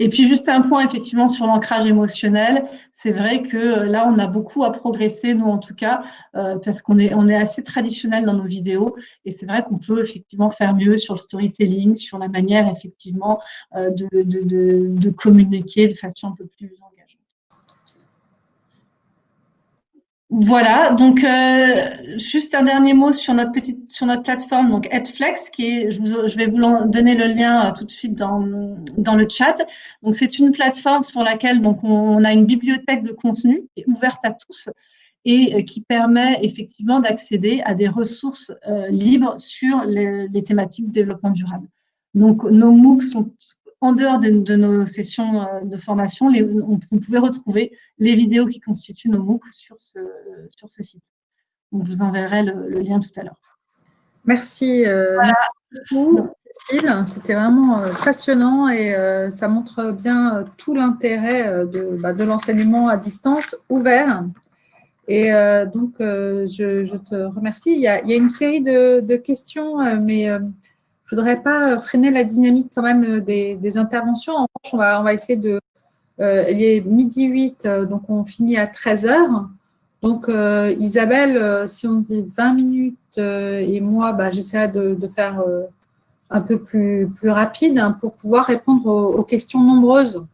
Et puis juste un point effectivement sur l'ancrage émotionnel, c'est vrai que euh, là on a beaucoup à progresser, nous en tout cas, euh, parce qu'on est, assez traditionnel dans nos vidéos et c'est vrai qu'on peut effectivement faire mieux sur le storytelling, sur la manière effectivement euh, de, de, communiquer de façon un peu plus Voilà, donc euh, juste un dernier mot sur notre petite sur notre plateforme, donc Edflex, qui est, je, vais vous donner le lien euh, tout de suite dans, dans le chat. Donc c'est une plateforme sur laquelle donc on, a une bibliothèque de contenu ouverte à tous et euh, qui permet effectivement d'accéder à des ressources libres sur les, les thématiques développement durable. Donc nos MOOC sont en dehors de, nos sessions euh, de formation, les, on, vous pouvez retrouver les vidéos qui constituent nos MOOC sur ce, sur ce site. Donc, je vous enverrai le, lien tout à l'heure. Merci, euh, beaucoup, Cécile. C'était vraiment euh, passionnant et ça montre bien tout l'intérêt de, bah, de l'enseignement à distance ouvert. Et donc, je, te remercie. Il y a, il y a une série de, de questions, mais je ne voudrais pas euh, freiner la dynamique quand même euh, des, interventions. En revanche, on va, essayer de… Euh, il est midi 8, donc on finit à 13 heures. Donc, Isabelle, si on se dit 20 minutes et moi, bah, j'essaierai de, faire un peu plus, plus rapide hein, pour pouvoir répondre aux, questions nombreuses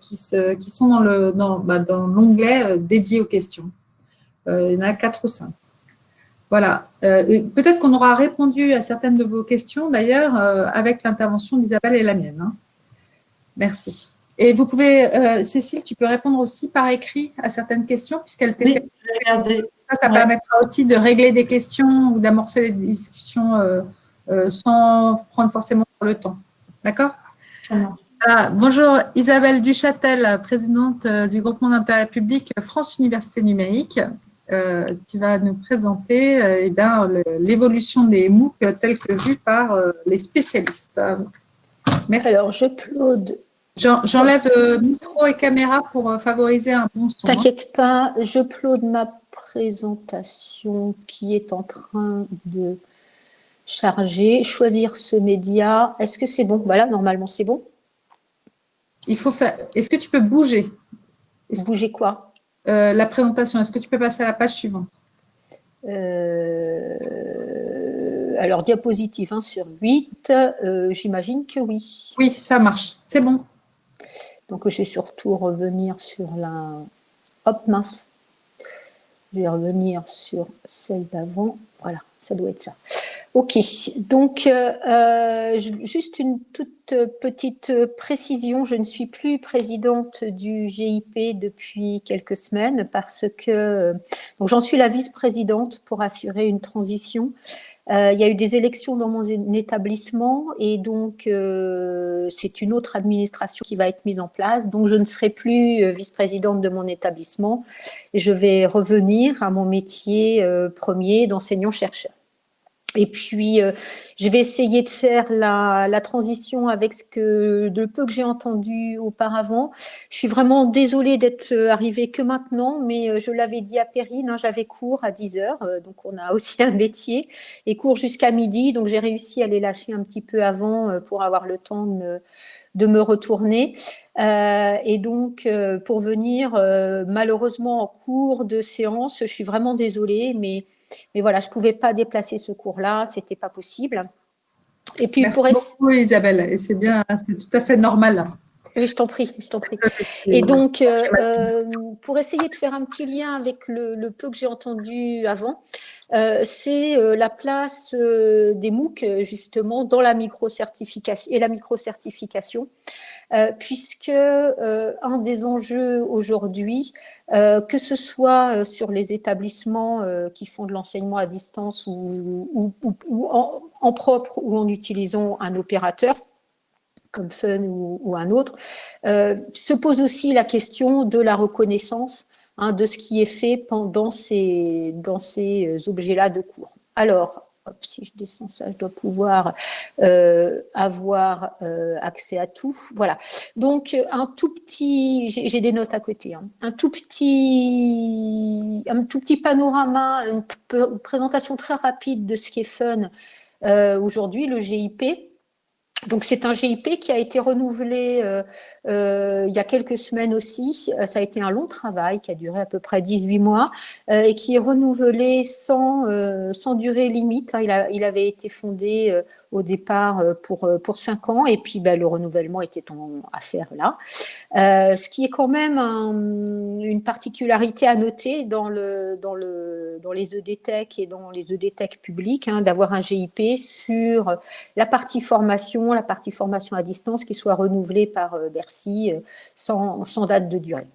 qui, se, qui, sont dans l'onglet dans, bah, dédié aux questions. il y en a quatre ou cinq. Voilà. Euh, peut-être qu'on aura répondu à certaines de vos questions, d'ailleurs, euh, avec l'intervention d'Isabelle et la mienne. Hein. Merci. Et vous pouvez, euh, Cécile, tu peux répondre aussi par écrit à certaines questions, puisqu'elle t'était… Oui, ça, ça permettra aussi de régler des questions ou d'amorcer les discussions sans prendre forcément le temps. D'accord? Bonjour Isabelle Duchâtel, présidente du groupement d'intérêt public France Université Numérique. Euh, tu vas nous présenter euh, eh l'évolution des MOOC telles que vues par euh, les spécialistes. Merci. Alors, je j'upload. J'enlève micro et caméra pour favoriser un bon son. Hein. T'inquiète pas, je j'upload ma présentation qui est en train de charger. Choisir ce média. Est-ce que c'est bon? Voilà, normalement, c'est bon. Il faut faire. Est-ce que tu peux bouger? Bouger quoi? Euh, la présentation. Est-ce que tu peux passer à la page suivante euh, Alors, diapositive 1 sur 8, euh, j'imagine que oui. Oui, ça marche. C'est bon. Donc, je vais surtout revenir sur la... Hop, mince. Je vais revenir sur celle d'avant. Voilà, ça doit être ça. Ok, donc euh, juste une toute petite précision, je ne suis plus présidente du GIP depuis quelques semaines parce que donc j'en suis la vice-présidente pour assurer une transition. Euh, il y a eu des élections dans mon établissement et donc euh, c'est une autre administration qui va être mise en place. Donc je ne serai plus euh, vice-présidente de mon établissement je vais revenir à mon métier premier d'enseignant-chercheur. Et puis, euh, je vais essayer de faire la, transition avec ce que de peu que j'ai entendu auparavant. Je suis vraiment désolée d'être euh, arrivée que maintenant, mais euh, je l'avais dit à Perrine, hein, j'avais cours à 10 heures, donc on a [LAUGHS] aussi un métier, et cours jusqu'à midi, donc j'ai réussi à les lâcher un petit peu avant pour avoir le temps de me, de me retourner. et donc, pour venir, malheureusement, en cours de séance, je suis vraiment désolée, mais mais voilà, je ne pouvais pas déplacer ce cours-là, ce n'était pas possible. Et puis Merci pour beaucoup Isabelle, et c'est bien, c'est tout à fait normal. Oui, je t'en prie, je t'en prie. [LAUGHS] Et donc, euh, euh, pour essayer de faire un petit lien avec le, peu que j'ai entendu avant, euh, c'est la place des MOOC, justement, dans la micro-certification et la micro-certification, puisque un des enjeux aujourd'hui, que ce soit sur les établissements qui font de l'enseignement à distance ou, en propre ou en utilisant un opérateur, comme Sun ou, un autre, euh, se pose aussi la question de la reconnaissance hein, de ce qui est fait pendant ces, dans ces euh, objets-là de cours. Alors, si je descends ça, je dois pouvoir euh, avoir accès à tout. Voilà. Donc, un tout petit, j'ai des notes à côté, hein. un tout petit, un tout petit panorama, une présentation très rapide de ce qui est fun aujourd'hui, le GIP. Donc c'est un GIP qui a été renouvelé euh, euh, il y a quelques semaines aussi. Euh, ça a été un long travail qui a duré à peu près 18 mois et qui est renouvelé sans, sans durée limite. Hein. Il, avait été fondé au départ pour, pour 5 ans et puis ben, le renouvellement était en affaire là. ce qui est quand même une particularité à noter dans, le, dans, le, dans les EDTech et dans les EDTech publics, hein, d'avoir un GIP sur la partie formation la partie formation à distance qui soit renouvelée par euh, Bercy euh, sans, sans date de durée.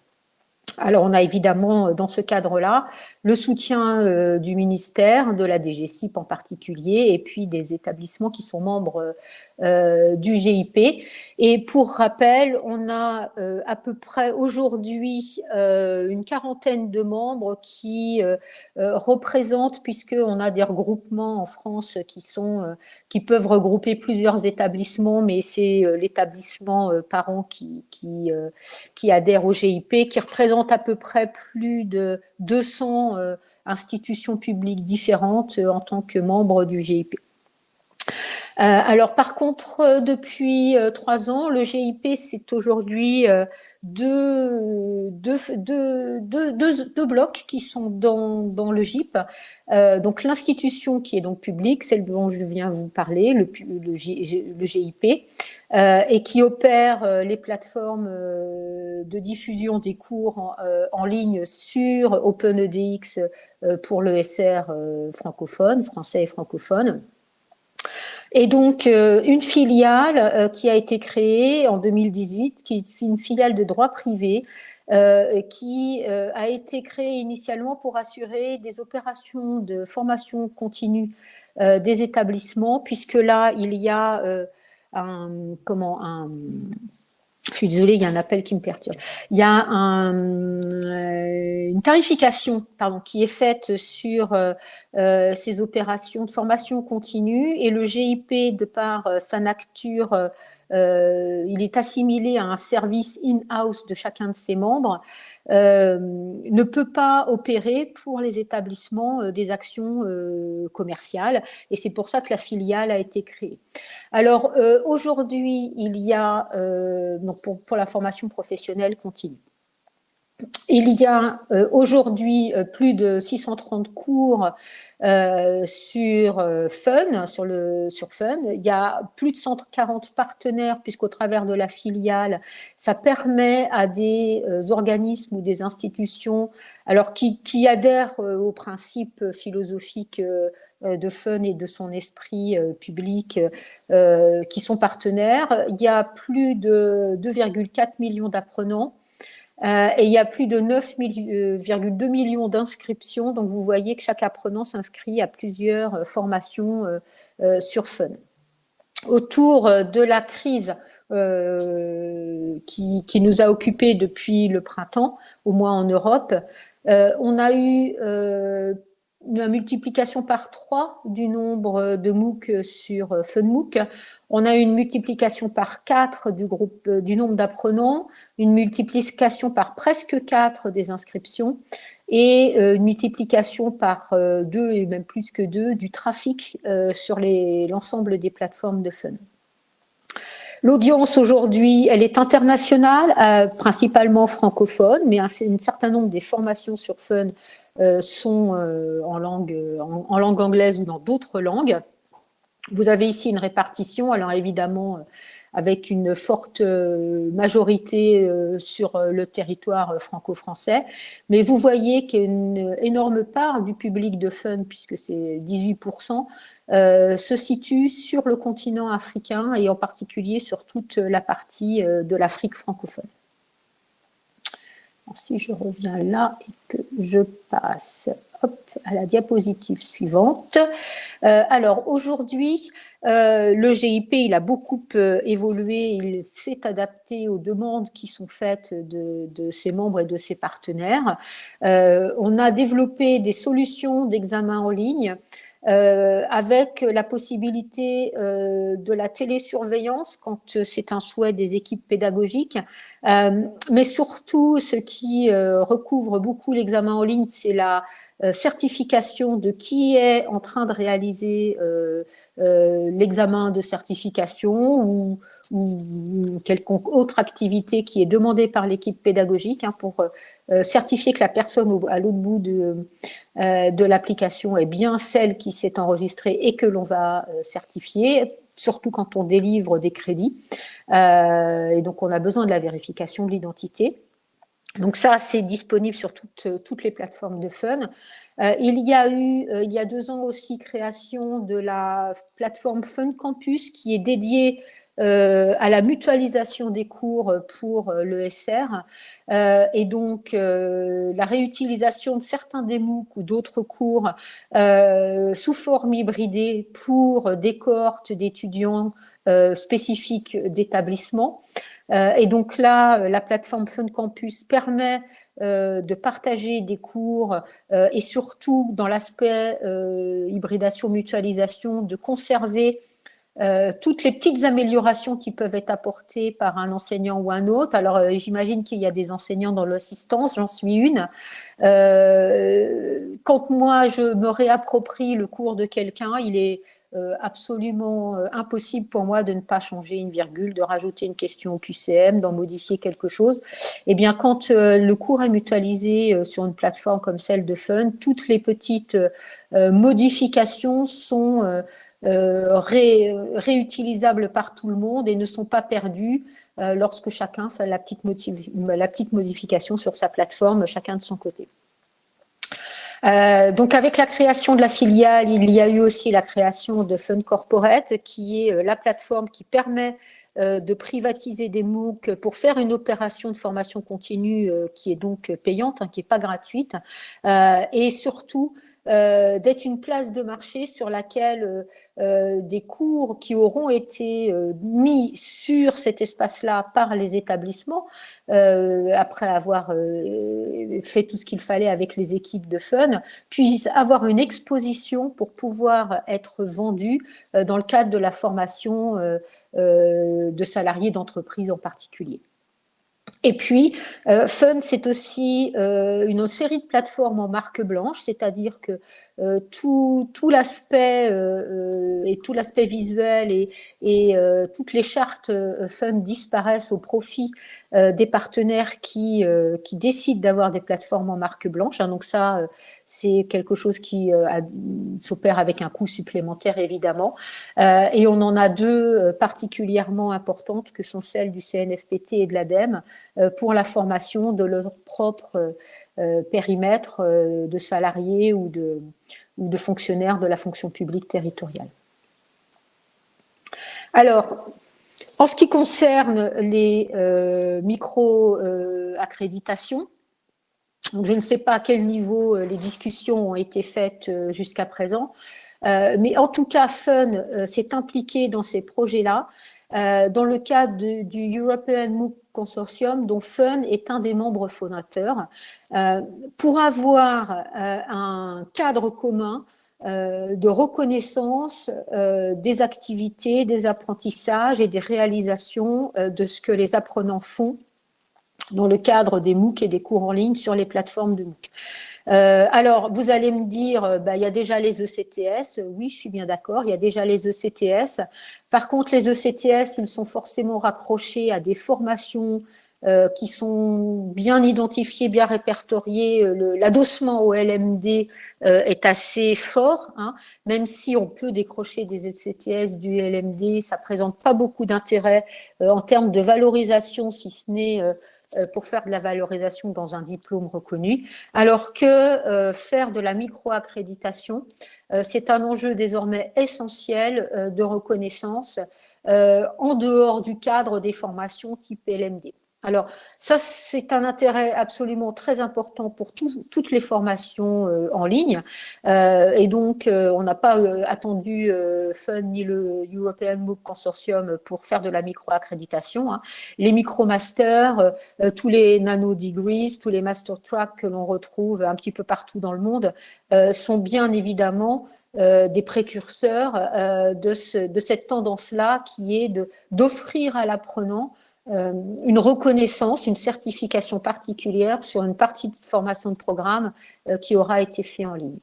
Alors, on a évidemment, euh, dans ce cadre-là, le soutien euh, du ministère, de la DGCIP en particulier, et puis des établissements qui sont membres euh, du GIP. Et pour rappel, on a à peu près aujourd'hui une quarantaine de membres qui représentent, puisqu'on a des regroupements en France qui, peuvent regrouper plusieurs établissements, mais c'est l'établissement parent qui, qui adhère au GIP, qui représente à peu près plus de 200 euh, institutions publiques différentes euh, en tant que membres du GIP. Euh, alors par contre, depuis trois ans, le GIP, c'est aujourd'hui deux, deux, blocs qui sont dans, dans le GIP. donc l'institution qui est donc publique, celle dont je viens vous parler, le, le GIP, et qui opère euh, les plateformes euh, de diffusion des cours en, ligne sur OpenEDX pour l'ESR francophone, français et francophone. Et donc, une filiale qui a été créée en 2018, qui est une filiale de droit privé, qui a été créée initialement pour assurer des opérations de formation continue des établissements, puisque là, il y a un, comment, un, je suis désolée, il y a un appel qui me perturbe. Il y a un, euh, une tarification pardon, qui est faite sur euh, euh, ces opérations de formation continue et le GIP, de par sa nature euh, il est assimilé à un service in-house de chacun de ses membres, euh, ne peut pas opérer pour les établissements euh, des actions commerciales. Et c'est pour ça que la filiale a été créée. Alors, aujourd'hui, il y a, donc pour, pour la formation professionnelle continue, il y a euh, aujourd'hui euh, plus de 630 cours euh, sur Fun, sur, le, sur Fun. Il y a plus de 140 partenaires, puisqu'au travers de la filiale, ça permet à des organismes ou des institutions alors qui, qui adhèrent aux principes philosophiques de Fun et de son esprit public qui sont partenaires. Il y a plus de 2,4 millions d'apprenants euh, et il y a plus de 9,2 millions d'inscriptions. Donc, vous voyez que chaque apprenant s'inscrit à plusieurs euh, formations euh, sur Fun. Autour de la crise qui, qui, nous a occupés depuis le printemps, au moins en Europe, on a eu la multiplication par 3 du nombre de MOOC sur FunMOOC. On a une multiplication par 4 du, groupe, du nombre d'apprenants, une multiplication par presque 4 des inscriptions et euh, une multiplication par 2 euh, et même plus que 2 du trafic euh, sur l'ensemble des plateformes de Fun. L'audience aujourd'hui, elle est internationale, principalement francophone, mais un, un, certain nombre des formations sur Fun euh, sont euh, en langue, en, langue anglaise ou dans d'autres langues. Vous avez ici une répartition, alors évidemment euh, avec une forte majorité sur le territoire franco-français. Mais vous voyez qu'une énorme part du public de Fun, puisque c'est 18%, se situe sur le continent africain et en particulier sur toute la partie de l'Afrique francophone si je reviens là et que je passe à la diapositive suivante. Euh, alors aujourd'hui, euh, le GIP il a beaucoup euh, évolué, il s'est adapté aux demandes qui sont faites de, de, ses membres et de ses partenaires. on a développé des solutions d'examen en ligne euh, avec la possibilité euh, de la télésurveillance quand c'est un souhait des équipes pédagogiques. Euh, mais surtout, ce qui recouvre beaucoup l'examen en ligne, c'est la certification de qui est en train de réaliser l'examen de certification ou, ou, quelconque autre activité qui est demandée par l'équipe pédagogique hein, pour certifier que la personne à l'autre bout de, euh, de l'application est bien celle qui s'est enregistrée et que l'on va euh, certifier, surtout quand on délivre des crédits. Euh, et donc, on a besoin de la vérification de l'identité. Donc ça, c'est disponible sur toutes, toutes, les plateformes de Fun. il y a eu, il y a deux ans aussi, création de la plateforme Fun Campus qui est dédiée euh, à la mutualisation des cours pour euh, l'ESR euh, et donc la réutilisation de certains des MOOC ou d'autres cours sous forme hybridée pour des cohortes d'étudiants spécifiques d'établissement. et donc là, la plateforme Fun Campus permet de partager des cours et surtout dans l'aspect hybridation, mutualisation, de conserver euh, toutes les petites améliorations qui peuvent être apportées par un enseignant ou un autre. Alors, euh, j'imagine qu'il y a des enseignants dans l'assistance, j'en suis une. Euh, quand moi, je me réapproprie le cours de quelqu'un, il est absolument impossible pour moi de ne pas changer une virgule, de rajouter une question au QCM, d'en modifier quelque chose. Eh bien, quand le cours est mutualisé sur une plateforme comme celle de Fun, toutes les petites modifications sont euh, réutilisables par tout le monde et ne sont pas perdus euh, lorsque chacun fait la petite, modification sur sa plateforme, chacun de son côté. Euh, donc avec la création de la filiale, il y a eu aussi la création de Fun Corporate, qui est la plateforme qui permet de privatiser des MOOC pour faire une opération de formation continue qui est donc payante, hein, qui n'est pas gratuite, et surtout euh, d'être une place de marché sur laquelle euh, euh, des cours qui auront été mis sur cet espace-là par les établissements, après avoir fait tout ce qu'il fallait avec les équipes de Fun, puissent avoir une exposition pour pouvoir être vendus dans le cadre de la formation de salariés d'entreprise en particulier. Et puis, euh, Fun, c'est aussi euh, une série de plateformes en marque blanche, c'est-à-dire que euh, tout, tout l'aspect et tout l'aspect visuel et, et toutes les chartes Fun disparaissent au profit des partenaires qui, qui décident d'avoir des plateformes en marque blanche. Hein. donc ça, c'est quelque chose qui s'opère avec un coût supplémentaire, évidemment. et on en a deux particulièrement importantes, que sont celles du CNFPT et de l'ADEME, euh, pour la formation de leur propre euh, périmètre euh, de salariés ou de fonctionnaires de la fonction publique territoriale. Alors, en ce qui concerne les micro-accréditations, je ne sais pas à quel niveau les discussions ont été faites jusqu'à présent, mais en tout cas, Fun s'est impliqué dans ces projets-là euh, dans le cadre du European MOOC Consortium, dont FUN est un des membres fondateurs, euh, pour avoir euh, un cadre commun de reconnaissance des activités, des apprentissages et des réalisations de ce que les apprenants font dans le cadre des MOOC et des cours en ligne sur les plateformes de MOOC. Euh, alors, vous allez me dire, euh, bah, il y a déjà les ECTS. Oui, je suis bien d'accord, il y a déjà les ECTS. Par contre, les ECTS, ils sont forcément raccrochés à des formations euh, qui sont bien identifiées, bien répertoriées. L'adossement au LMD est assez fort, hein. même si on peut décrocher des ECTS du LMD, ça présente pas beaucoup d'intérêt en termes de valorisation, si ce n'est euh, pour faire de la valorisation dans un diplôme reconnu, alors que euh, faire de la micro-accréditation, euh, c'est un enjeu désormais essentiel de reconnaissance en dehors du cadre des formations type LMD. Alors, ça, c'est un intérêt absolument très important pour toutes les formations euh, en ligne. Euh, et donc, euh, on n'a pas attendu FUN ni le European MOOC Consortium pour faire de la micro-accréditation. Hein. Les micro-masters, tous les nano-degrees, tous les master tracks que l'on retrouve un petit peu partout dans le monde sont bien évidemment des précurseurs de, cette tendance-là qui est d'offrir à l'apprenant une reconnaissance, une certification particulière sur une partie de formation de programme euh, qui aura été fait en ligne.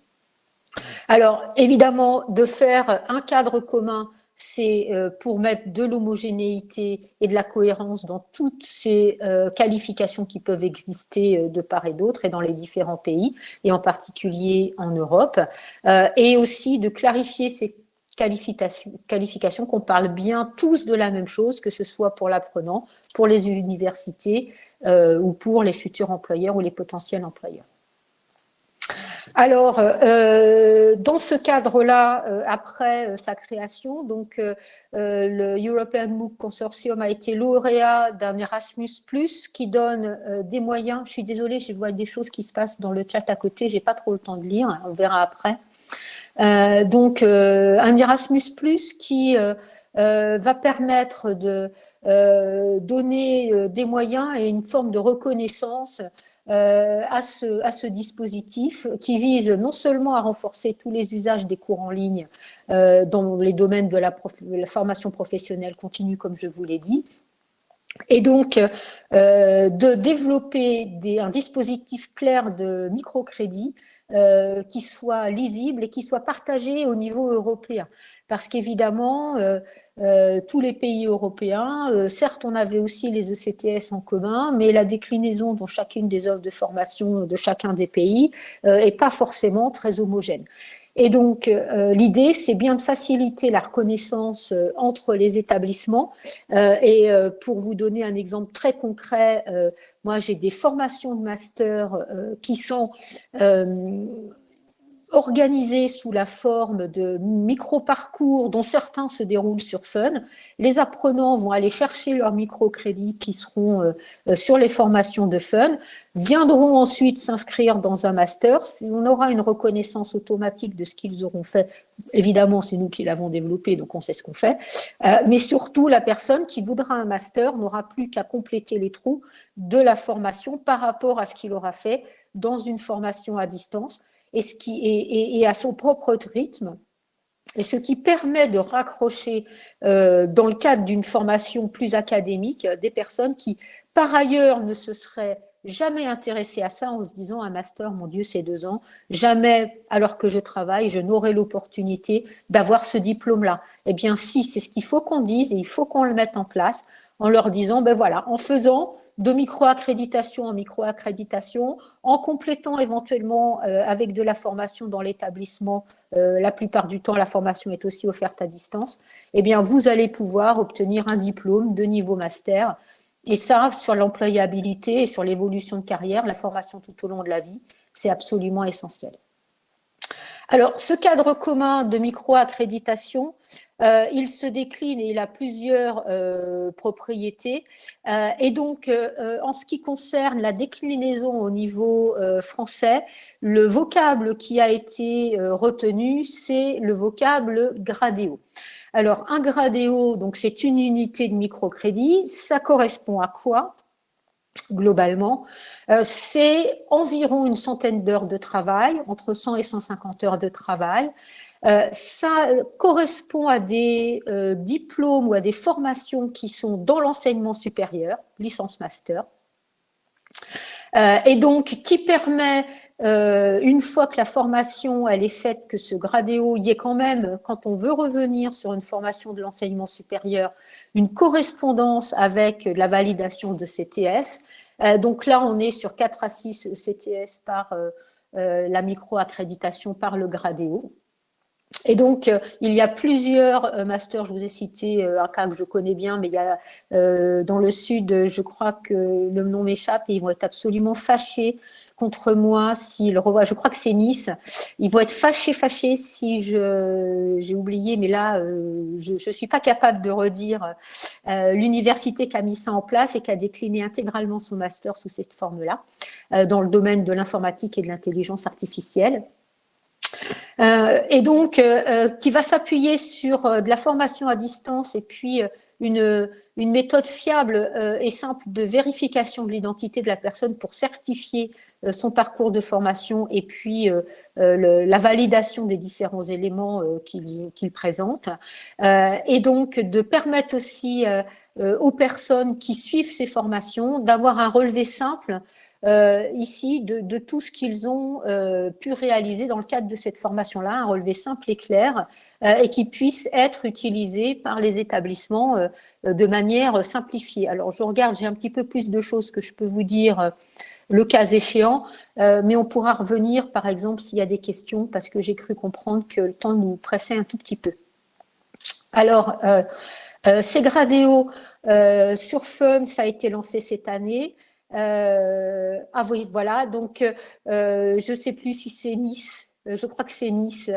Alors, évidemment, de faire un cadre commun, c'est euh, pour mettre de l'homogénéité et de la cohérence dans toutes ces qualifications qui peuvent exister de part et d'autre et dans les différents pays, et en particulier en Europe, et aussi de clarifier ces qualification, qu'on parle bien tous de la même chose, que ce soit pour l'apprenant, pour les universités euh, ou pour les futurs employeurs ou les potentiels employeurs. Alors, euh, dans ce cadre-là, euh, après sa création, donc le European MOOC Consortium a été lauréat d'un Erasmus+, qui donne des moyens. Je suis désolée, je vois des choses qui se passent dans le chat à côté, j'ai pas trop le temps de lire, on verra après. Euh, donc, euh, un Erasmus qui euh, va permettre de donner des moyens et une forme de reconnaissance à, ce, dispositif qui vise non seulement à renforcer tous les usages des cours en ligne dans les domaines de la, formation professionnelle continue, comme je vous l'ai dit, et donc de développer un dispositif clair de microcrédit euh, qui soit lisible et qui soit partagé au niveau européen. Parce qu'évidemment, euh, euh, tous les pays européens, certes, on avait aussi les ECTS en commun, mais la déclinaison dans chacune des offres de formation de chacun des pays n'est pas forcément très homogène. Et donc, euh, l'idée, c'est bien de faciliter la reconnaissance euh, entre les établissements. Euh, et pour vous donner un exemple très concret, moi, j'ai des formations de master qui sont organisés sous la forme de micro-parcours dont certains se déroulent sur Fun. Les apprenants vont aller chercher leurs micro-crédits qui seront euh, euh, sur les formations de Fun, viendront ensuite s'inscrire dans un master. On aura une reconnaissance automatique de ce qu'ils auront fait. Évidemment, c'est nous qui l'avons développé, donc on sait ce qu'on fait. Euh, mais surtout, la personne qui voudra un master n'aura plus qu'à compléter les trous de la formation par rapport à ce qu'il aura fait dans une formation à distance et, ce qui à son propre rythme. Et ce qui permet de raccrocher, euh, dans le cadre d'une formation plus académique, des personnes qui par ailleurs ne se serait jamais intéressé à ça en se disant un master, mon Dieu, c'est deux ans, jamais, alors que je travaille, je n'aurai l'opportunité d'avoir ce diplôme-là. Eh bien, si, c'est ce qu'il faut qu'on dise et il faut qu'on le mette en place en leur disant, ben voilà, en faisant de micro-accréditation en micro-accréditation, en complétant éventuellement euh, avec de la formation dans l'établissement, euh, la plupart du temps la formation est aussi offerte à distance, eh bien vous allez pouvoir obtenir un diplôme de niveau master. Et ça, sur l'employabilité et sur l'évolution de carrière, la formation tout au long de la vie, c'est absolument essentiel. Alors, ce cadre commun de micro-accréditation, euh, il se décline et il a plusieurs euh, propriétés. Euh, et donc, en ce qui concerne la déclinaison au niveau français, le vocable qui a été retenu, c'est le vocable gradéo. Alors, un gradéo, donc c'est une unité de microcrédit. Ça correspond à quoi? Globalement, euh, c'est environ une centaine d'heures de travail, entre 100 et 150 heures de travail. Euh, ça correspond à des euh, diplômes ou à des formations qui sont dans l'enseignement supérieur, licence master, et donc qui permet une fois que la formation elle est faite, que ce gradéo y est quand même, quand on veut revenir sur une formation de l'enseignement supérieur, une correspondance avec la validation de CTS. Euh, donc là, on est sur 4 à 6 CTS par euh, euh, la micro-accréditation par le Gradéo. Et donc, il y a plusieurs masters, je vous ai cité un cas que je connais bien, mais il y a dans le sud, je crois que le nom m'échappe et ils vont être absolument fâchés contre moi s'il revoit. Je crois que c'est Nice. Ils vont être fâchés, fâchés si j'ai oublié, mais là, euh, je ne suis pas capable de redire euh, l'université qui a mis ça en place et qui a décliné intégralement son master sous cette forme-là, euh, dans le domaine de l'informatique et de l'intelligence artificielle. et donc, qui va s'appuyer sur de la formation à distance et puis une, méthode fiable et simple de vérification de l'identité de la personne pour certifier euh, son parcours de formation et puis euh, euh, la validation des différents éléments qu'il présente. et donc, de permettre aussi aux personnes qui suivent ces formations d'avoir un relevé simple ici de, tout ce qu'ils ont pu réaliser dans le cadre de cette formation-là, un relevé simple et clair, et qui puisse être utilisé par les établissements de manière simplifiée. Alors, je regarde, j'ai un petit peu plus de choses que je peux vous dire le cas échéant, euh, mais on pourra revenir, par exemple, s'il y a des questions, parce que j'ai cru comprendre que le temps nous pressait un tout petit peu. Alors, euh, euh ces euh, sur Fun, ça a été lancé cette année. Ah oui, voilà, donc je ne sais plus si c'est Nice, je crois que c'est Nice.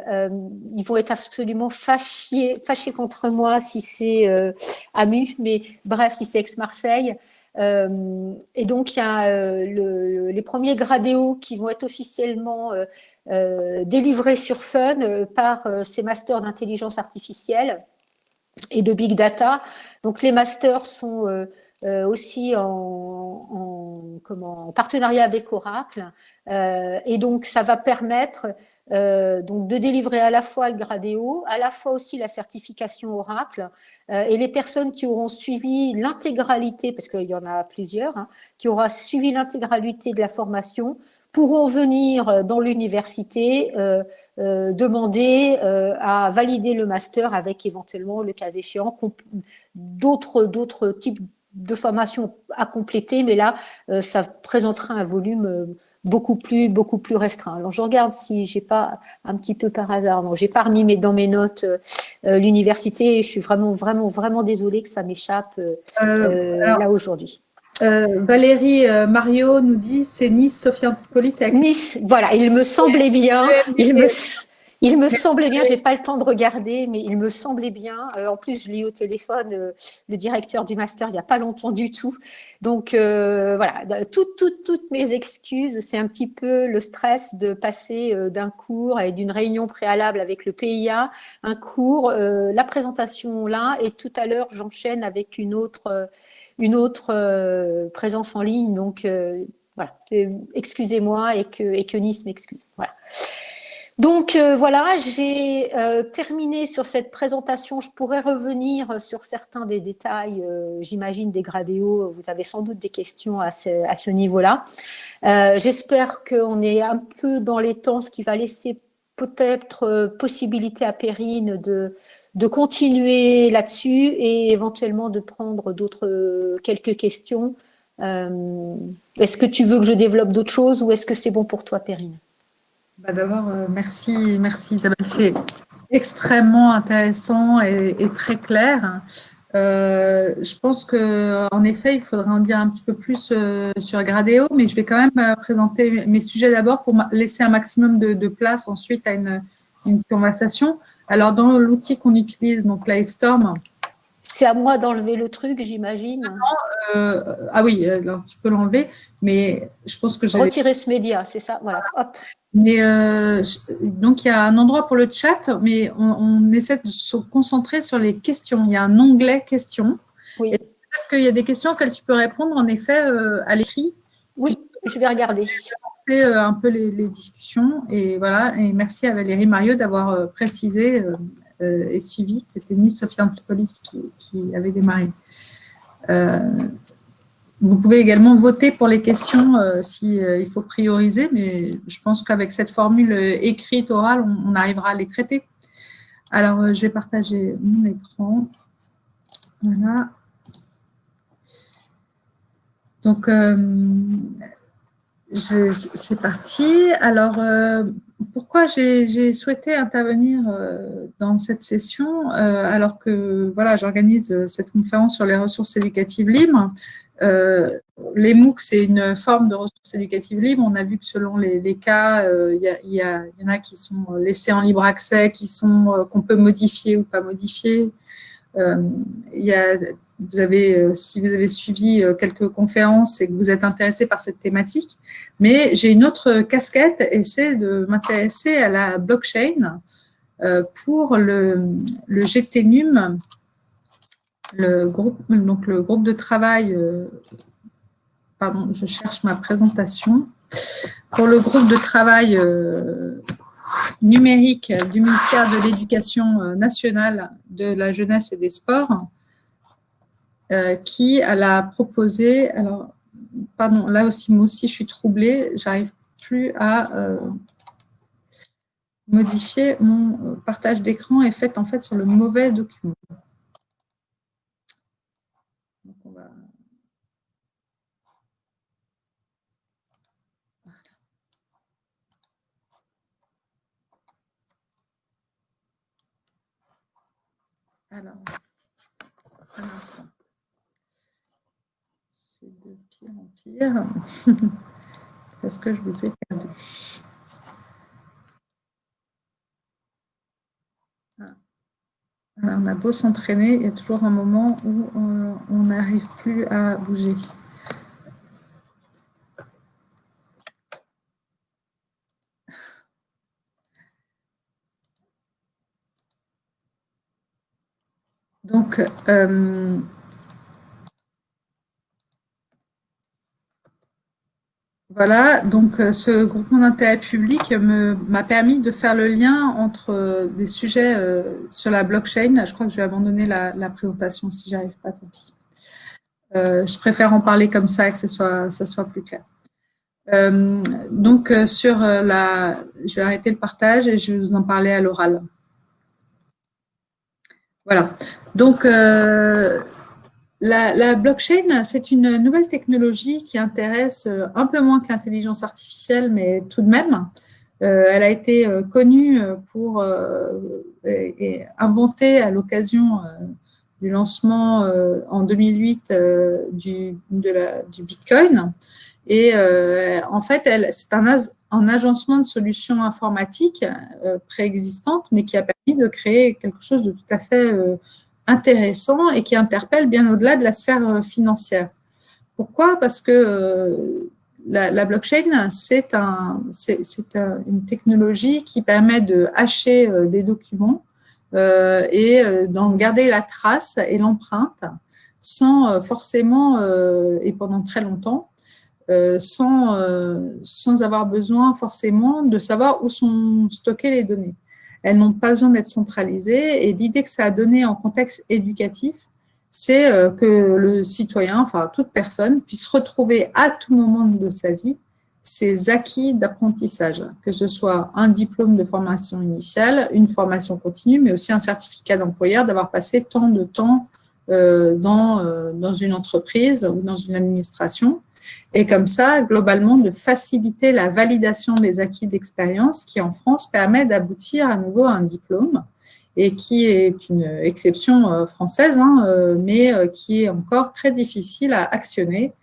ils vont être absolument fâchés, contre moi si c'est Amu, mais bref, si c'est Aix-Marseille. Euh, et donc, il y a euh, les premiers gradéos qui vont être officiellement euh, délivrés sur Fun par ces masters d'intelligence artificielle et de big data. Donc, les masters sont aussi en, partenariat avec Oracle. et donc, ça va permettre donc de délivrer à la fois le gradéo, à la fois aussi la certification Oracle, euh, et les personnes qui auront suivi l'intégralité, parce qu'il y en a plusieurs, hein, qui auront suivi l'intégralité de la formation, pourront venir euh, dans l'université euh, demander à valider le master avec éventuellement, le cas échéant, d'autres types de formations à compléter, mais là, ça présentera un volume beaucoup plus, beaucoup plus restreint. Alors, je regarde si j'ai pas un petit peu par hasard. Non, j'ai pas remis mais dans mes notes euh, euh, l'université. Je suis vraiment, vraiment, vraiment désolée que ça m'échappe euh, là aujourd'hui. Valérie Mario nous dit c'est Nice, Sophie Antipolis, c'est Nice. Voilà, il me semblait bien. Il me, il me semblait bien, j'ai pas le temps de regarder, mais il me semblait bien. Euh, en plus, je l'ai eu au téléphone, euh, le directeur du master, il n'y a pas longtemps du tout. Donc euh, voilà, toutes, toutes, toutes mes excuses. C'est un petit peu le stress de passer d'un cours et d'une réunion préalable avec le PIA, un cours, la présentation là, et tout à l'heure, j'enchaîne avec une autre, une autre présence en ligne. Donc voilà, excusez-moi et que, et que Nice m'excuse. Voilà. Donc euh, voilà, j'ai euh, terminé sur cette présentation. Je pourrais revenir sur certains des détails, euh, j'imagine des gradéos. Vous avez sans doute des questions à ce, niveau-là. J'espère qu'on est un peu dans les temps, ce qui va laisser peut-être possibilité à Perrine de, de continuer là-dessus et éventuellement de prendre d'autres quelques questions. est-ce que tu veux que je développe d'autres choses ou est-ce que c'est bon pour toi, Perrine? Bah, D'abord, euh, merci, merci Isabelle. C'est extrêmement intéressant et, très clair. Euh, je pense qu'en effet, il faudrait en dire un petit peu plus euh, sur Gradeo, mais je vais quand même présenter mes sujets d'abord pour laisser un maximum de, place ensuite à une, conversation. Alors, dans l'outil qu'on utilise, donc Livestorm, c'est à moi d'enlever le truc, j'imagine. ah oui, alors tu peux l'enlever, mais je pense que j'ai… Retirer ce média, c'est ça, voilà. Hop. Mais euh, donc, il y a un endroit pour le chat, mais on, essaie de se concentrer sur les questions. Il y a un onglet questions. Oui. Peut-être qu'il y a des questions auxquelles tu peux répondre, en effet, euh, à l'écrit. Oui, je vais regarder. Je vais euh, un peu les, discussions. Et voilà, et merci à Valérie Mario d'avoir précisé et suivi. C'était Miss Sophie Antipolis qui, qui avait démarré. Vous pouvez également voter pour les questions euh, s'il euh, faut prioriser, mais je pense qu'avec cette formule euh, écrite, orale, on, arrivera à les traiter. Alors, je vais partager mon écran. Voilà. Donc, c'est parti. Alors, pourquoi j'ai souhaité intervenir dans cette session alors que voilà, j'organise cette conférence sur les ressources éducatives libres? Les MOOC, c'est une forme de ressources éducatives libres. On a vu que selon les, cas, euh, il y, en a qui sont laissés en libre accès, qui sont euh, qu'on peut modifier ou pas modifier. vous avez, si vous avez suivi quelques conférences et que vous êtes intéressé par cette thématique, mais j'ai une autre casquette et c'est de m'intéresser à la blockchain pour le GTNUM, le groupe, donc le groupe de travail, euh, pardon, je cherche ma présentation, pour le groupe de travail euh, numérique du ministère de l'Éducation euh, nationale, de la jeunesse et des sports, qui a proposé, alors, pardon, là aussi, moi aussi, je suis troublée, j'arrive plus à modifier mon partage d'écran est fait en fait sur le mauvais document. Alors, un instant. C'est de pire en pire. [LAUGHS] Est-ce que je vous ai perdu ah. on a beau s'entraîner, il y a toujours un moment où euh, on n'arrive plus à bouger. Donc, euh, voilà, donc euh, ce groupement d'intérêt public m'a permis de faire le lien entre euh, des sujets sur la blockchain. Je crois que je vais abandonner la, présentation si j'arrive pas, tant pis. je préfère en parler comme ça et que ce soit, ça soit plus clair. donc, sur la, je vais arrêter le partage et je vais vous en parler à l'oral. Voilà. Donc, euh, la, blockchain, c'est une nouvelle technologie qui intéresse euh, un peu moins que l'intelligence artificielle, mais tout de même. Euh, elle a été connue pour et inventée à l'occasion du lancement en 2008 du, Bitcoin. Et en fait, c'est un, agencement de solutions informatiques préexistantes, mais qui a permis de créer quelque chose de tout à fait intéressant et qui interpelle bien au-delà de la sphère euh, financière. Pourquoi? Parce que euh, la, blockchain, c'est un, une technologie qui permet de hacher euh, des documents et d'en garder la trace et l'empreinte sans forcément, et pendant très longtemps, sans, sans avoir besoin forcément de savoir où sont stockées les données. Elles n'ont pas besoin d'être centralisées et l'idée que ça a donné en contexte éducatif, c'est que le citoyen, enfin toute personne, puisse retrouver à tout moment de sa vie ses acquis d'apprentissage, que ce soit un diplôme de formation initiale, une formation continue, mais aussi un certificat d'employeur d'avoir passé tant de temps euh, euh, dans une entreprise ou dans une administration. Et comme ça, globalement, de faciliter la validation des acquis d'expérience qui, en France, permet d'aboutir à nouveau à un diplôme et qui est une exception euh, française, hein, mais qui est encore très difficile à actionner.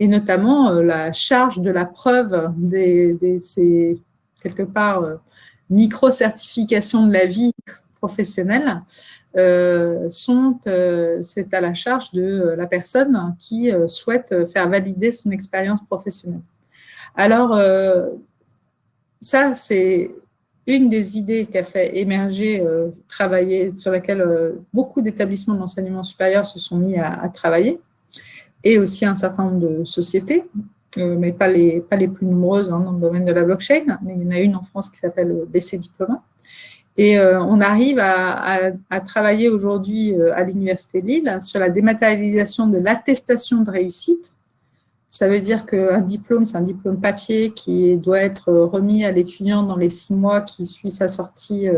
Et notamment euh, la charge de la preuve des, ces, quelque part, euh, micro-certifications de la vie professionnelle, euh, sont, c'est à la charge de la personne qui souhaite faire valider son expérience professionnelle. Alors, ça, c'est une des idées qui a fait émerger, travailler, sur laquelle beaucoup d'établissements d'enseignement supérieur se sont mis à travailler et aussi un certain nombre de sociétés, euh, mais pas les, pas les plus nombreuses hein, dans le domaine de la blockchain, mais il y en a une en France qui s'appelle BC Diploma. Et euh, on arrive à, travailler aujourd'hui euh, à l'Université de Lille sur la dématérialisation de l'attestation de réussite. Ça veut dire qu'un diplôme, c'est un diplôme papier qui doit être remis à l'étudiant dans les six mois qui suit sa sortie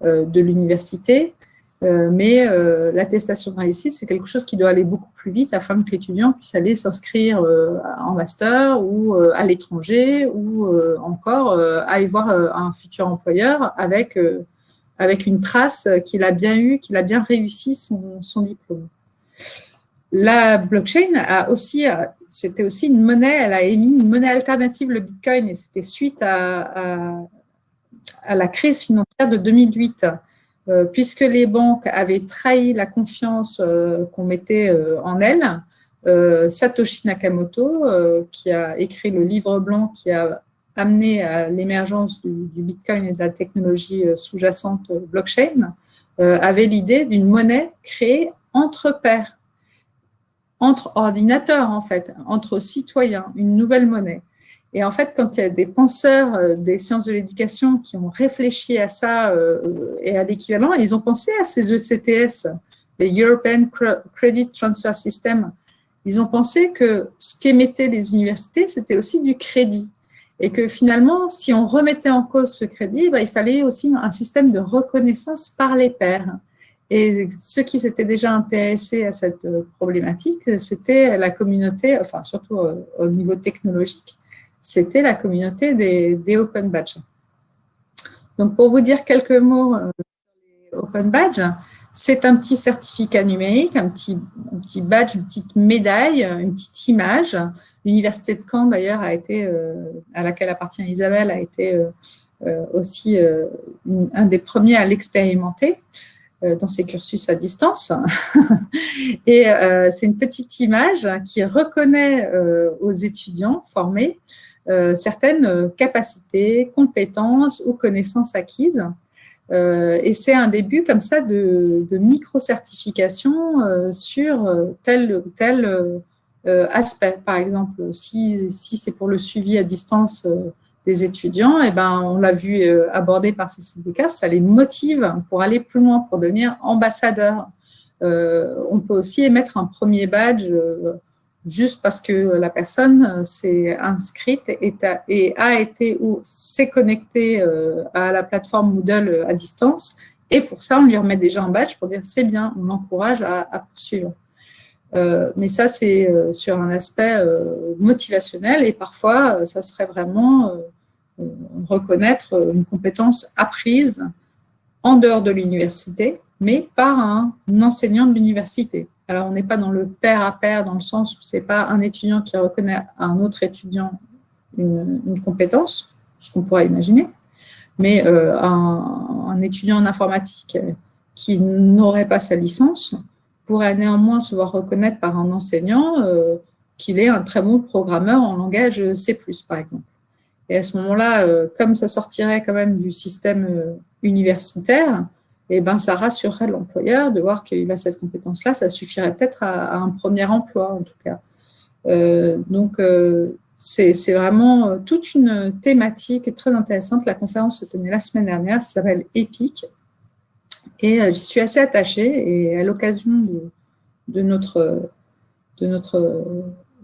de l'université. Euh, mais euh, l'attestation de réussite, c'est quelque chose qui doit aller beaucoup plus vite afin que l'étudiant puisse aller s'inscrire euh, en master ou à l'étranger ou encore aller voir un futur employeur avec, avec une trace qu'il a bien eu, qu'il a bien réussi son, diplôme. La blockchain a aussi, c'était aussi une monnaie, elle a émis une monnaie alternative, le Bitcoin, et c'était suite à, la crise financière de 2008. Euh, puisque les banques avaient trahi la confiance euh, qu'on mettait euh, en elles, Satoshi Nakamoto, qui a écrit le livre blanc qui a amené à l'émergence du, Bitcoin et de la technologie sous-jacente blockchain, avait l'idée d'une monnaie créée entre pairs, entre ordinateurs en fait, entre citoyens, une nouvelle monnaie. Et en fait, quand il y a des penseurs euh, des sciences de l'éducation qui ont réfléchi à ça euh, et à l'équivalent, ils ont pensé à ces ECTS, les European Credit Transfer System. Ils ont pensé que ce qu'émettaient les universités, c'était aussi du crédit. Et que finalement, si on remettait en cause ce crédit, bah, il fallait aussi un système de reconnaissance par les pairs. Et ceux qui s'étaient déjà intéressés à cette problématique, c'était la communauté, enfin surtout au niveau technologique, c'était la communauté des, Open Badges. Donc, pour vous dire quelques mots euh, Open Badges, c'est un petit certificat numérique, un petit, badge, une petite médaille, une petite image. L'université de Caen, d'ailleurs, euh, à laquelle appartient Isabelle, a été euh, aussi un des premiers à l'expérimenter dans ses cursus à distance. [LAUGHS] Et c'est une petite image qui reconnaît aux étudiants formés certaines euh, capacités, compétences ou connaissances acquises. Euh, et c'est un début comme ça de, micro-certification sur tel ou tel aspect. Par exemple, si, si c'est pour le suivi à distance des étudiants, et eh ben, on l'a vu abordé par ces syndicats, ça les motive pour aller plus loin, pour devenir ambassadeur. on peut aussi émettre un premier badge juste parce que la personne euh, s'est inscrite et a, été ou s'est connectée euh, à la plateforme Moodle euh, à distance. Et pour ça, on lui remet déjà un badge pour dire c'est bien, on encourage à, poursuivre. mais ça, c'est sur un aspect motivationnel et parfois, ça serait vraiment reconnaître une compétence apprise en dehors de l'université, mais par un enseignant de l'université. Alors, on n'est pas dans le pair à pair, dans le sens où ce n'est pas un étudiant qui reconnaît à un autre étudiant une, compétence, ce qu'on pourrait imaginer, mais euh, un, étudiant en informatique qui n'aurait pas sa licence pourrait néanmoins se voir reconnaître par un enseignant euh, qu'il est un très bon programmeur en langage C+, par exemple. Et à ce moment-là, euh, comme ça sortirait quand même du système universitaire, et eh ben, ça rassurerait l'employeur de voir qu'il a cette compétence-là. Ça suffirait peut-être à, un premier emploi, en tout cas. donc, c'est vraiment toute une thématique très intéressante. La conférence se tenait la semaine dernière, ça s'appelle EPIC. Et j'y suis assez attachée. Et à l'occasion de, notre, de notre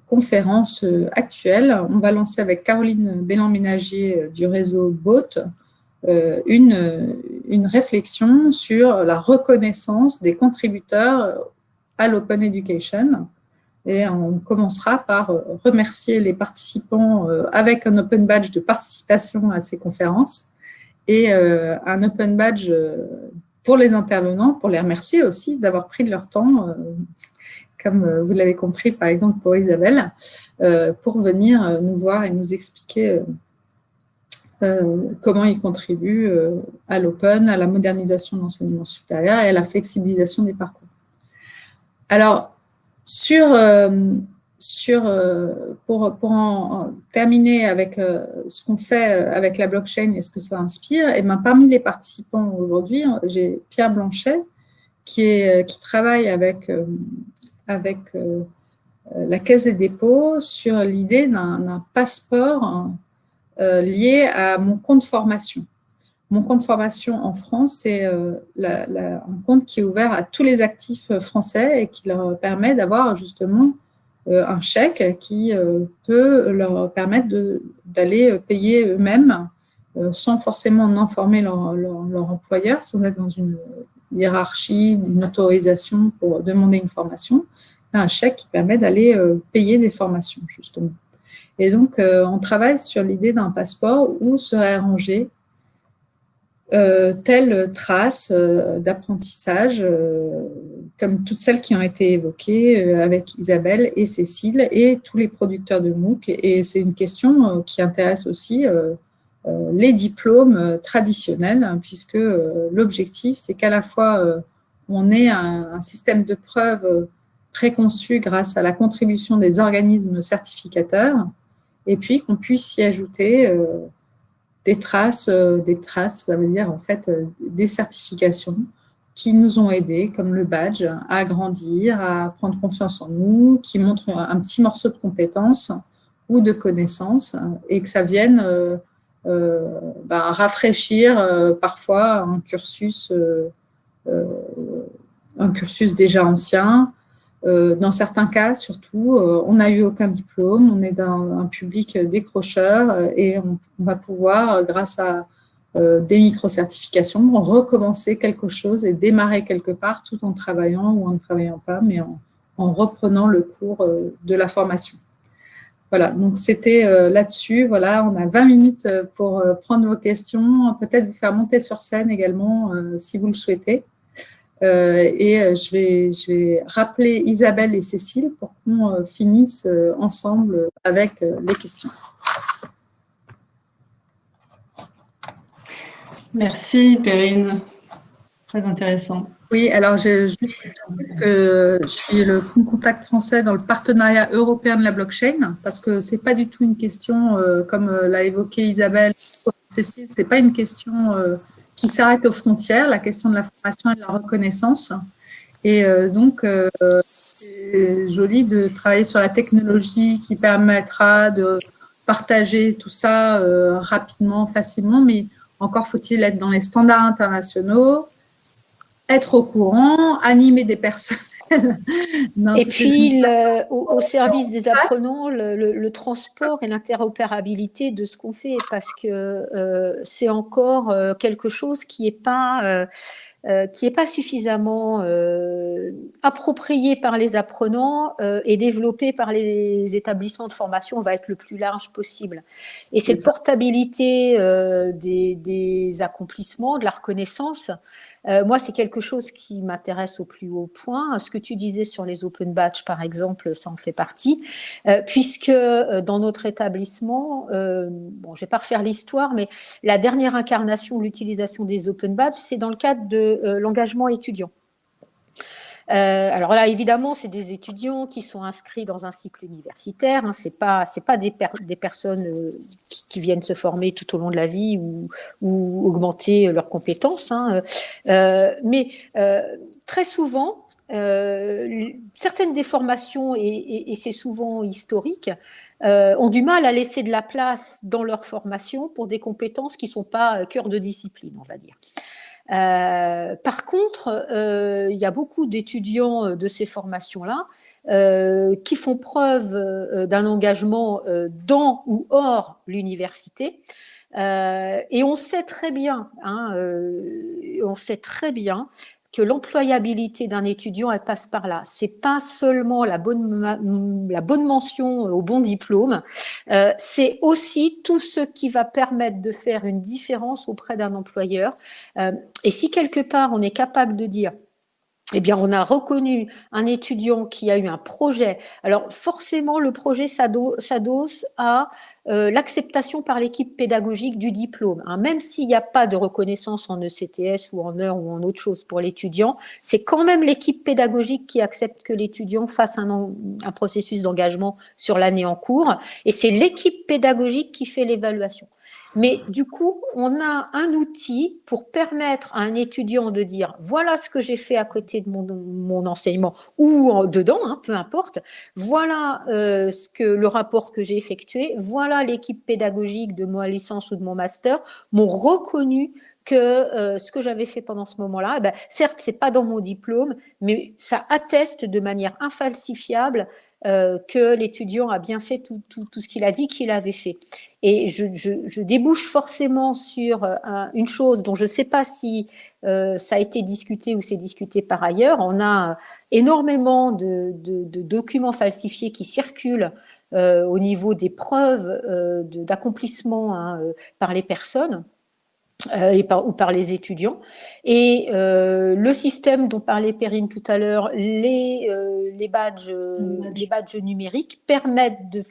conférence actuelle, on va lancer avec Caroline Bélan-Ménagier du réseau BOAT une, une réflexion sur la reconnaissance des contributeurs à l'Open Education. Et on commencera par remercier les participants euh, avec un Open Badge de participation à ces conférences et euh, un Open Badge euh, pour les intervenants, pour les remercier aussi d'avoir pris de leur temps, comme vous l'avez compris par exemple pour Isabelle, pour venir nous voir et nous expliquer comment ils contribuent à l'Open, à la modernisation de l'enseignement supérieur et à la flexibilisation des parcours. Alors, euh, euh, pour, en, terminer avec euh, ce qu'on fait avec la blockchain et ce que ça inspire, et ben, parmi les participants aujourd'hui, j'ai Pierre Blanchet qui, travaille avec la Caisse des dépôts sur l'idée d'un passeport lié à mon compte formation. Mon compte formation en France, c'est euh, un compte qui est ouvert à tous les actifs euh, français et qui leur permet d'avoir justement euh, un chèque qui peut leur permettre d'aller payer eux-mêmes sans forcément en informer leur, leur, employeur, sans être dans une hiérarchie, une autorisation pour demander une formation. Un chèque qui permet d'aller payer des formations, justement. Et donc, on travaille sur l'idée d'un passeport où serait rangé euh, telle trace euh, d'apprentissage, euh, comme toutes celles qui ont été évoquées avec Isabelle et Cécile et tous les producteurs de MOOC. Et c'est une question qui intéresse aussi les diplômes traditionnels, hein, puisque l'objectif, c'est qu'à la fois on ait un, un, système de preuves préconçu grâce à la contribution des organismes certificateurs, et puis qu'on puisse y ajouter des traces, euh, des traces, ça veut dire en fait euh, des certifications qui nous ont aidés, comme le badge, à grandir, à prendre confiance en nous, qui montrent un petit morceau de compétences ou de connaissances, et que ça vienne euh, ben, rafraîchir parfois un cursus, un cursus déjà ancien, euh, dans certains cas, surtout, euh, on n'a eu aucun diplôme, on est dans un public décrocheur euh, et on, va pouvoir, grâce à des micro-certifications, recommencer quelque chose et démarrer quelque part tout en travaillant ou en ne travaillant pas, mais en, en reprenant le cours de la formation. Voilà, donc c'était là-dessus. Voilà, on a 20 minutes pour prendre vos questions, peut-être vous faire monter sur scène également si vous le souhaitez. Euh, et euh, je vais, je vais rappeler Isabelle et Cécile pour qu'on euh, finisse ensemble avec les questions. Merci Perrine, très intéressant. Oui, alors je, que je suis le contact français dans le partenariat européen de la blockchain parce que ce n'est pas du tout une question, comme l'a évoqué Isabelle, Cécile, ce n'est pas une question qui s'arrête aux frontières, la question de la formation et de la reconnaissance. Et euh, donc, euh, c'est joli de travailler sur la technologie qui permettra de partager tout ça euh, rapidement, facilement, mais encore faut-il être dans les standards internationaux, être au courant, animer des personnes et puis, au, service des apprenants, le, transport et l'interopérabilité de ce qu'on fait, parce que euh, c'est encore euh, quelque chose qui n'est pas... Euh, qui pas suffisamment approprié par les apprenants et développé par les établissements de formation va être le plus large possible. Et cette portabilité des, des, accomplissements, de la reconnaissance, euh, moi, c'est quelque chose qui m'intéresse au plus haut point. Ce que tu disais sur les open batch, par exemple, ça en fait partie, euh, puisque euh, dans notre établissement, bon, je vais pas refaire l'histoire, mais la dernière incarnation de l'utilisation des open batch, c'est dans le cadre de l'engagement étudiant. Euh, alors là, évidemment, c'est des étudiants qui sont inscrits dans un cycle universitaire. Hein, c'est pas, c'est pas des, personnes euh, qui, viennent se former tout au long de la vie ou, augmenter leurs compétences. Hein, euh, mais très souvent, certaines des formations, et, c'est souvent historique, ont du mal à laisser de la place dans leur formation pour des compétences qui ne sont pas cœur de discipline, on va dire. Euh, par contre, euh, il y a beaucoup d'étudiants euh, de ces formations-là qui font preuve d'un engagement dans ou hors l'université. et on sait très bien, hein, on sait très bien que l'employabilité d'un étudiant, elle passe par là. C'est pas seulement la bonne, la bonne mention au bon diplôme, euh, c'est aussi tout ce qui va permettre de faire une différence auprès d'un employeur. Euh, et si quelque part on est capable de dire eh bien, on a reconnu un étudiant qui a eu un projet. Alors, forcément, le projet s'adosse à euh, l'acceptation par l'équipe pédagogique du diplôme. Hein. Même s'il n'y a pas de reconnaissance en ECTS ou en heure ou en autre chose pour l'étudiant, c'est quand même l'équipe pédagogique qui accepte que l'étudiant fasse un, un processus d'engagement sur l'année en cours. Et c'est l'équipe pédagogique qui fait l'évaluation. Mais du coup, on a un outil pour permettre à un étudiant de dire voilà ce que j'ai fait à côté de mon, enseignement ou dedans, hein, peu importe. Voilà euh, ce que le rapport que j'ai effectué. Voilà l'équipe pédagogique de ma licence ou de mon master m'ont reconnu que euh, ce que j'avais fait pendant ce moment-là, eh ben, certes, c'est pas dans mon diplôme, mais ça atteste de manière infalsifiable euh, que l'étudiant a bien fait tout, ce qu'il a dit qu'il avait fait. Et je, débouche forcément sur euh, une chose dont je ne sais pas si ça a été discuté ou c'est discuté par ailleurs. On a énormément de, documents falsifiés qui circulent au niveau des preuves d'accomplissement hein, par les personnes. Euh, ou par les étudiants. Et euh, le système dont parlait Perrine tout à l'heure, les, euh, les, badges, les badges numériques permettent de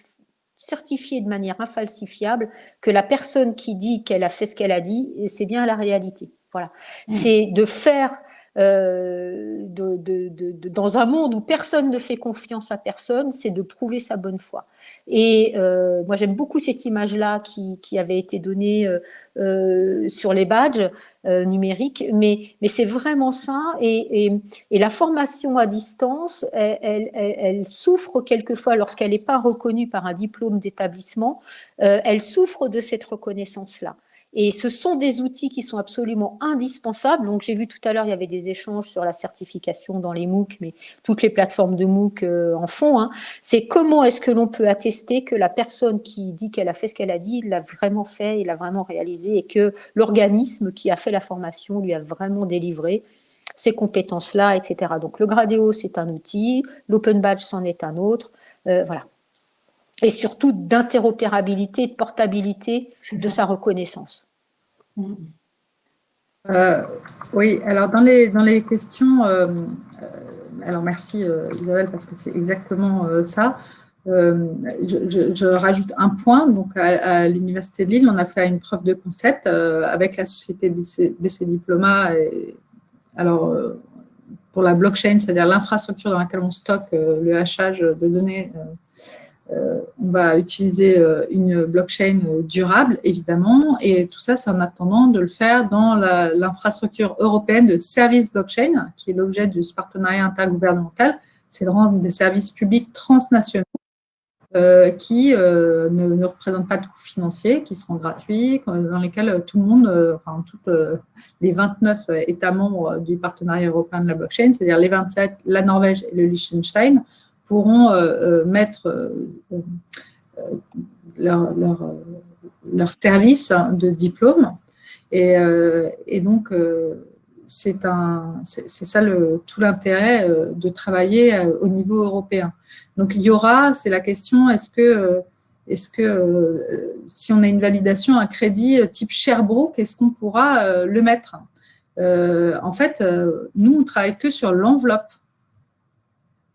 certifier de manière infalsifiable que la personne qui dit qu'elle a fait ce qu'elle a dit, c'est bien la réalité. Voilà. Mmh. C'est de faire euh, dans un monde où personne ne fait confiance à personne, c'est de prouver sa bonne foi. Et euh, moi, j'aime beaucoup cette image-là qui, avait été donnée euh, sur les badges numériques, mais, c'est vraiment ça. Et, la formation à distance, elle souffre quelquefois, lorsqu'elle n'est pas reconnue par un diplôme d'établissement, elle souffre de cette reconnaissance-là. Et ce sont des outils qui sont absolument indispensables. Donc, j'ai vu tout à l'heure, il y avait des échanges sur la certification dans les MOOC, mais toutes les plateformes de MOOC euh, en font. Hein. C'est comment est-ce que l'on peut attester que la personne qui dit qu'elle a fait ce qu'elle a dit, l'a vraiment fait, il l'a vraiment réalisé, et que l'organisme qui a fait la formation lui a vraiment délivré ces compétences-là, etc. Donc, le Gradeo, c'est un outil, l'Open Badge, c'en est un autre. Euh, voilà et surtout d'interopérabilité, de portabilité de sa reconnaissance. Euh, oui, alors dans les, dans les questions, euh, euh, alors merci Isabelle parce que c'est exactement ça. Je, rajoute un point, donc à, l'Université de Lille, on a fait une preuve de concept avec la société BC, BC Diploma, et, alors pour la blockchain, c'est-à-dire l'infrastructure dans laquelle on stocke le hachage de données on va utiliser euh, une blockchain euh, durable, évidemment, et tout ça, c'est en attendant de le faire dans l'infrastructure européenne de services blockchain, qui est l'objet ce partenariat intergouvernemental. C'est de rendre des services publics transnationaux qui ne, représentent pas de coûts financiers, qui seront gratuits, dans lesquels tout le monde, enfin, toutes les 29 États membres du partenariat européen de la blockchain, c'est-à-dire les 27, la Norvège et le Liechtenstein, pourront euh, euh, mettre euh, leur, leur, service de diplôme. Et, donc, c'est ça le, tout l'intérêt de travailler au niveau européen. Donc, il y aura, c'est la question, est-ce que, est-ce que si on a une validation, un crédit type Sherbrooke, est-ce qu'on pourra le mettre? En fait, nous, on travaille que sur l'enveloppe.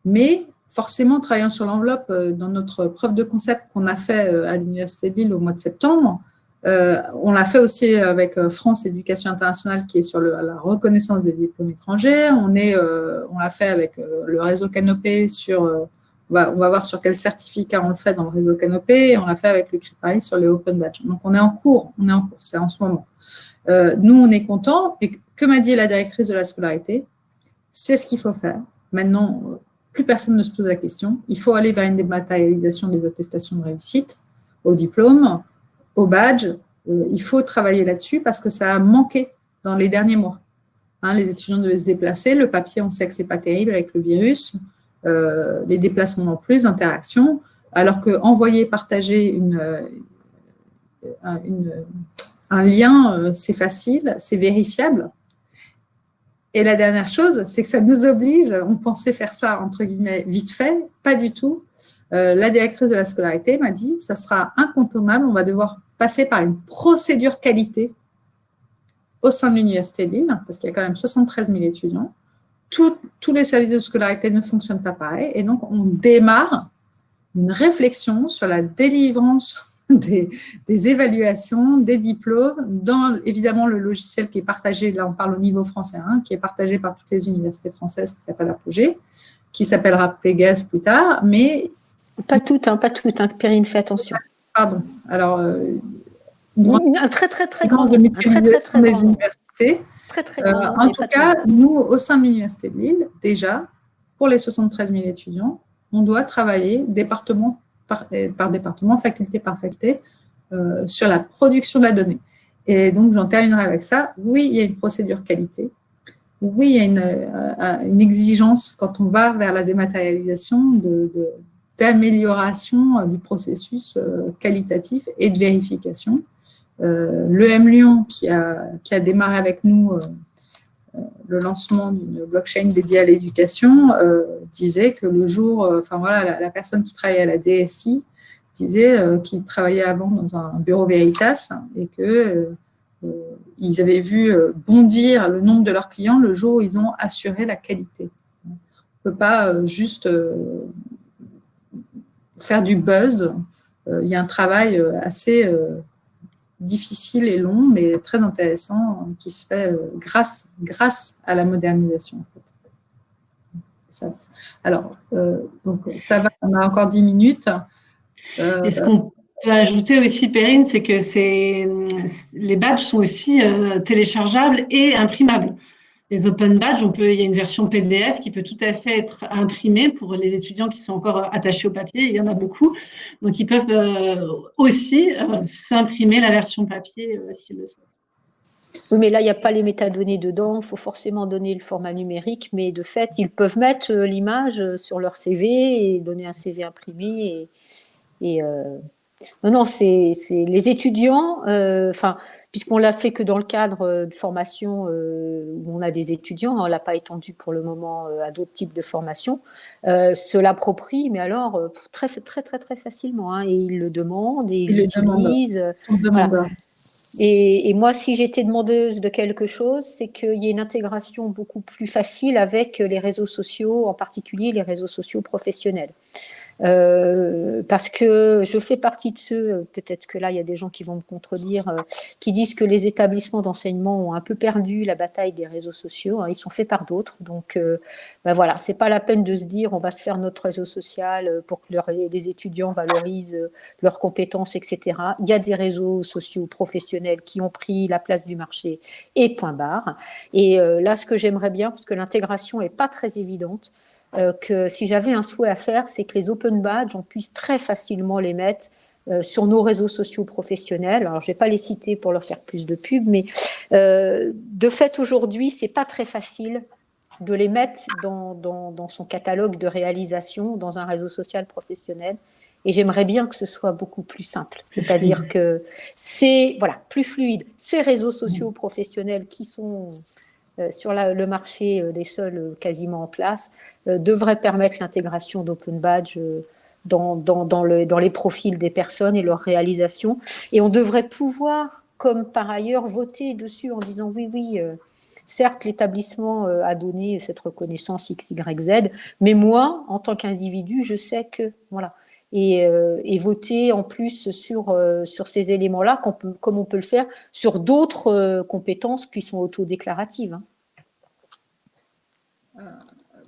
Mais forcément, travaillant sur l'enveloppe, euh, dans notre preuve de concept qu'on a fait euh, à l'Université de au mois de septembre, euh, on l'a fait aussi avec France Éducation Internationale qui est sur la reconnaissance des diplômes étrangers. On, on l'a fait avec le réseau Canopé sur, on va, voir sur quel certificat on le fait dans le réseau Canopé et on l'a fait avec le CRIPARI sur les Open Badge. Donc, on est en cours, on est en cours, c'est en ce moment. nous, on est content et que m'a dit la directrice de la scolarité C'est ce qu'il faut faire Maintenant, plus personne ne se pose la question. Il faut aller vers une dématérialisation des attestations de réussite, au diplôme, au badge. il faut travailler là-dessus parce que ça a manqué dans les derniers mois. Hein, les étudiants devaient se déplacer. Le papier, on sait que ce n'est pas terrible avec le virus. les déplacements non plus, interactions. Alors que envoyer, partager une, un lien, c'est facile, c'est vérifiable. Et la dernière chose, c'est que ça nous oblige, on pensait faire ça, entre guillemets, vite fait, pas du tout. Euh, la directrice de la scolarité m'a dit, ça sera incontournable, on va devoir passer par une procédure qualité au sein de l'Université de Lille, parce qu'il y a quand même 73 000 étudiants. tous les services de scolarité ne fonctionnent pas pareil, et donc on démarre une réflexion sur la délivrance [LAUGHS] des, évaluations, des diplômes, dans évidemment le logiciel qui est partagé, là on parle au niveau français, hein, qui est partagé par toutes les universités françaises, qui s'appelle Apogée, qui s'appellera Pégase plus tard, mais... Pas toutes, hein, pas toutes, hein, Perrine, fais attention. Pardon, alors... Euh, un très très très grand de très, des universités. Très très euh, en tout cas, nous, au sein de l'Université de Lille, déjà, pour les 73 000 étudiants, on doit travailler département euh, par, département, faculté par faculté, euh, sur la production de la donnée. Et donc, j'en terminerai avec ça. Oui, il y a une procédure qualité. Oui, il y a une, euh, exigence quand on va vers la dématérialisation d'amélioration du processus qualitatif et de vérification. L'EM Lyon, qui a, qui a démarré avec nous le lancement d'une blockchain dédiée à l'éducation euh, disait que le jour, euh, enfin voilà, la, personne qui travaillait à la DSI disait euh, qu'il travaillait avant dans un bureau Veritas et que ils avaient vu bondir le nombre de leurs clients le jour où ils ont assuré la qualité. On ne peut pas juste faire du buzz. Il y a un travail assez difficile et long, mais très intéressant, qui se fait euh, grâce, grâce à la modernisation. alors, euh, donc ça va, on a encore 10 minutes. Euh, et ce qu'on peut ajouter aussi, Perrine, c'est que les badges sont aussi téléchargeables et imprimables les open badges, il y a une version PDF qui peut tout à fait être imprimée pour les étudiants qui sont encore attachés au papier. Il y en a beaucoup. Donc, ils peuvent euh, aussi euh, s'imprimer la version papier euh, s'ils le souhaitent. Oui, mais là, il n'y a pas les métadonnées dedans. Il faut forcément donner le format numérique. Mais de fait, ils peuvent mettre l'image sur leur CV et donner un CV imprimé. Et, et non, non, c'est les étudiants, euh, enfin, puisqu'on l'a fait que dans le cadre euh, de formation euh, où on a des étudiants, on l'a pas étendu pour le moment à d'autres types de formations, se l'approprient, mais alors très, très, très, très facilement, hein, et ils le demandent et ils l'utilisent. Et, et, moi, si j'étais demandeuse de quelque chose, c'est qu'il y ait une intégration beaucoup plus facile avec les réseaux sociaux, en particulier les réseaux sociaux professionnels. Euh, parce que je fais partie de ceux, peut-être que là il y a des gens qui vont me contredire, euh, qui disent que les établissements d'enseignement ont un peu perdu la bataille des réseaux sociaux. Hein, ils sont faits par d'autres, donc euh, ben voilà, c'est pas la peine de se dire on va se faire notre réseau social pour que les étudiants valorisent leurs compétences, etc. Il y a des réseaux sociaux professionnels qui ont pris la place du marché et point barre. Et là, ce que j'aimerais bien, parce que l'intégration est pas très évidente, euh, que si j'avais un souhait à faire, c'est que les open badges, on puisse très facilement les mettre euh, sur nos réseaux sociaux professionnels. Alors, je vais pas les citer pour leur faire plus de pub, mais euh, de fait, aujourd'hui, c'est pas très facile de les mettre dans, dans, dans, son catalogue de réalisation dans un réseau social professionnel. Et j'aimerais bien que ce soit beaucoup plus simple. C'est-à-dire que c'est voilà, plus fluide. Ces réseaux sociaux professionnels qui sont euh, sur le marché, euh, seuls euh, quasiment en place, devraient permettre l'intégration d'open badge dans, dans, les profils des personnes et leur réalisation. Et on devrait pouvoir, comme par ailleurs, voter dessus en disant oui, oui, certes, l'établissement a donné cette reconnaissance X, Y, Z, mais moi, en tant qu'individu, je sais que, voilà. Et, voter en plus sur, sur ces éléments-là, comme on peut le faire sur d'autres compétences qui sont autodéclaratives. Hein. Euh,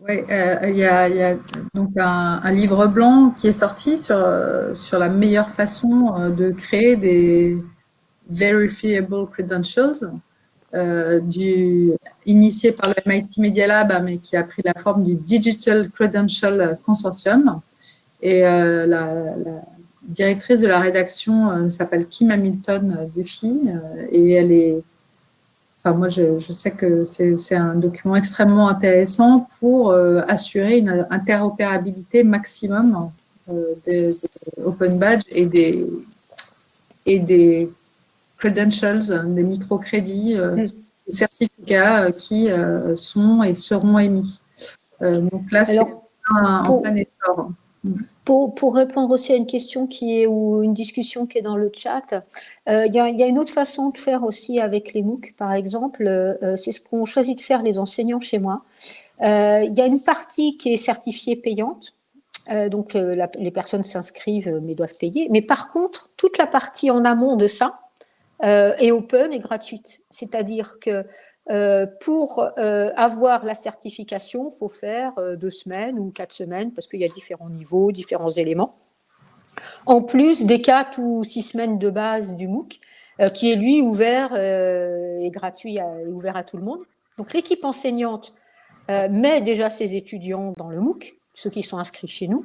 oui, euh, il y, a, donc un, livre blanc qui est sorti sur, sur la meilleure façon euh, de créer des verifiable credentials. initié par le MIT Media Lab, mais qui a pris la forme du Digital Credential Consortium. Et la, directrice de la rédaction s'appelle Kim Hamilton Duffy et elle est Enfin, moi, je, sais que c'est un document extrêmement intéressant pour assurer une interopérabilité maximum des, Open Badge et des, et des credentials, des microcrédits, euh, mm. des certificats euh, qui euh, sont et seront émis. donc là, c'est en plein essor. Mm. Pour, répondre aussi à une question qui est ou une discussion qui est dans le chat, il y, a une autre façon de faire aussi avec les MOOC, par exemple, c'est ce qu'ont choisi de faire les enseignants chez moi. Il y a une partie qui est certifiée payante, euh, donc, euh, les personnes s'inscrivent euh, mais doivent payer. Mais par contre, toute la partie en amont de ça est open et gratuite. C'est-à-dire que pour avoir la certification, il faut faire deux semaines ou quatre semaines parce qu'il y a différents niveaux, différents éléments. En plus des quatre ou six semaines de base du MOOC, qui est lui ouvert et gratuit et ouvert à tout le monde. Donc l'équipe enseignante met déjà ses étudiants dans le MOOC ceux qui sont inscrits chez nous.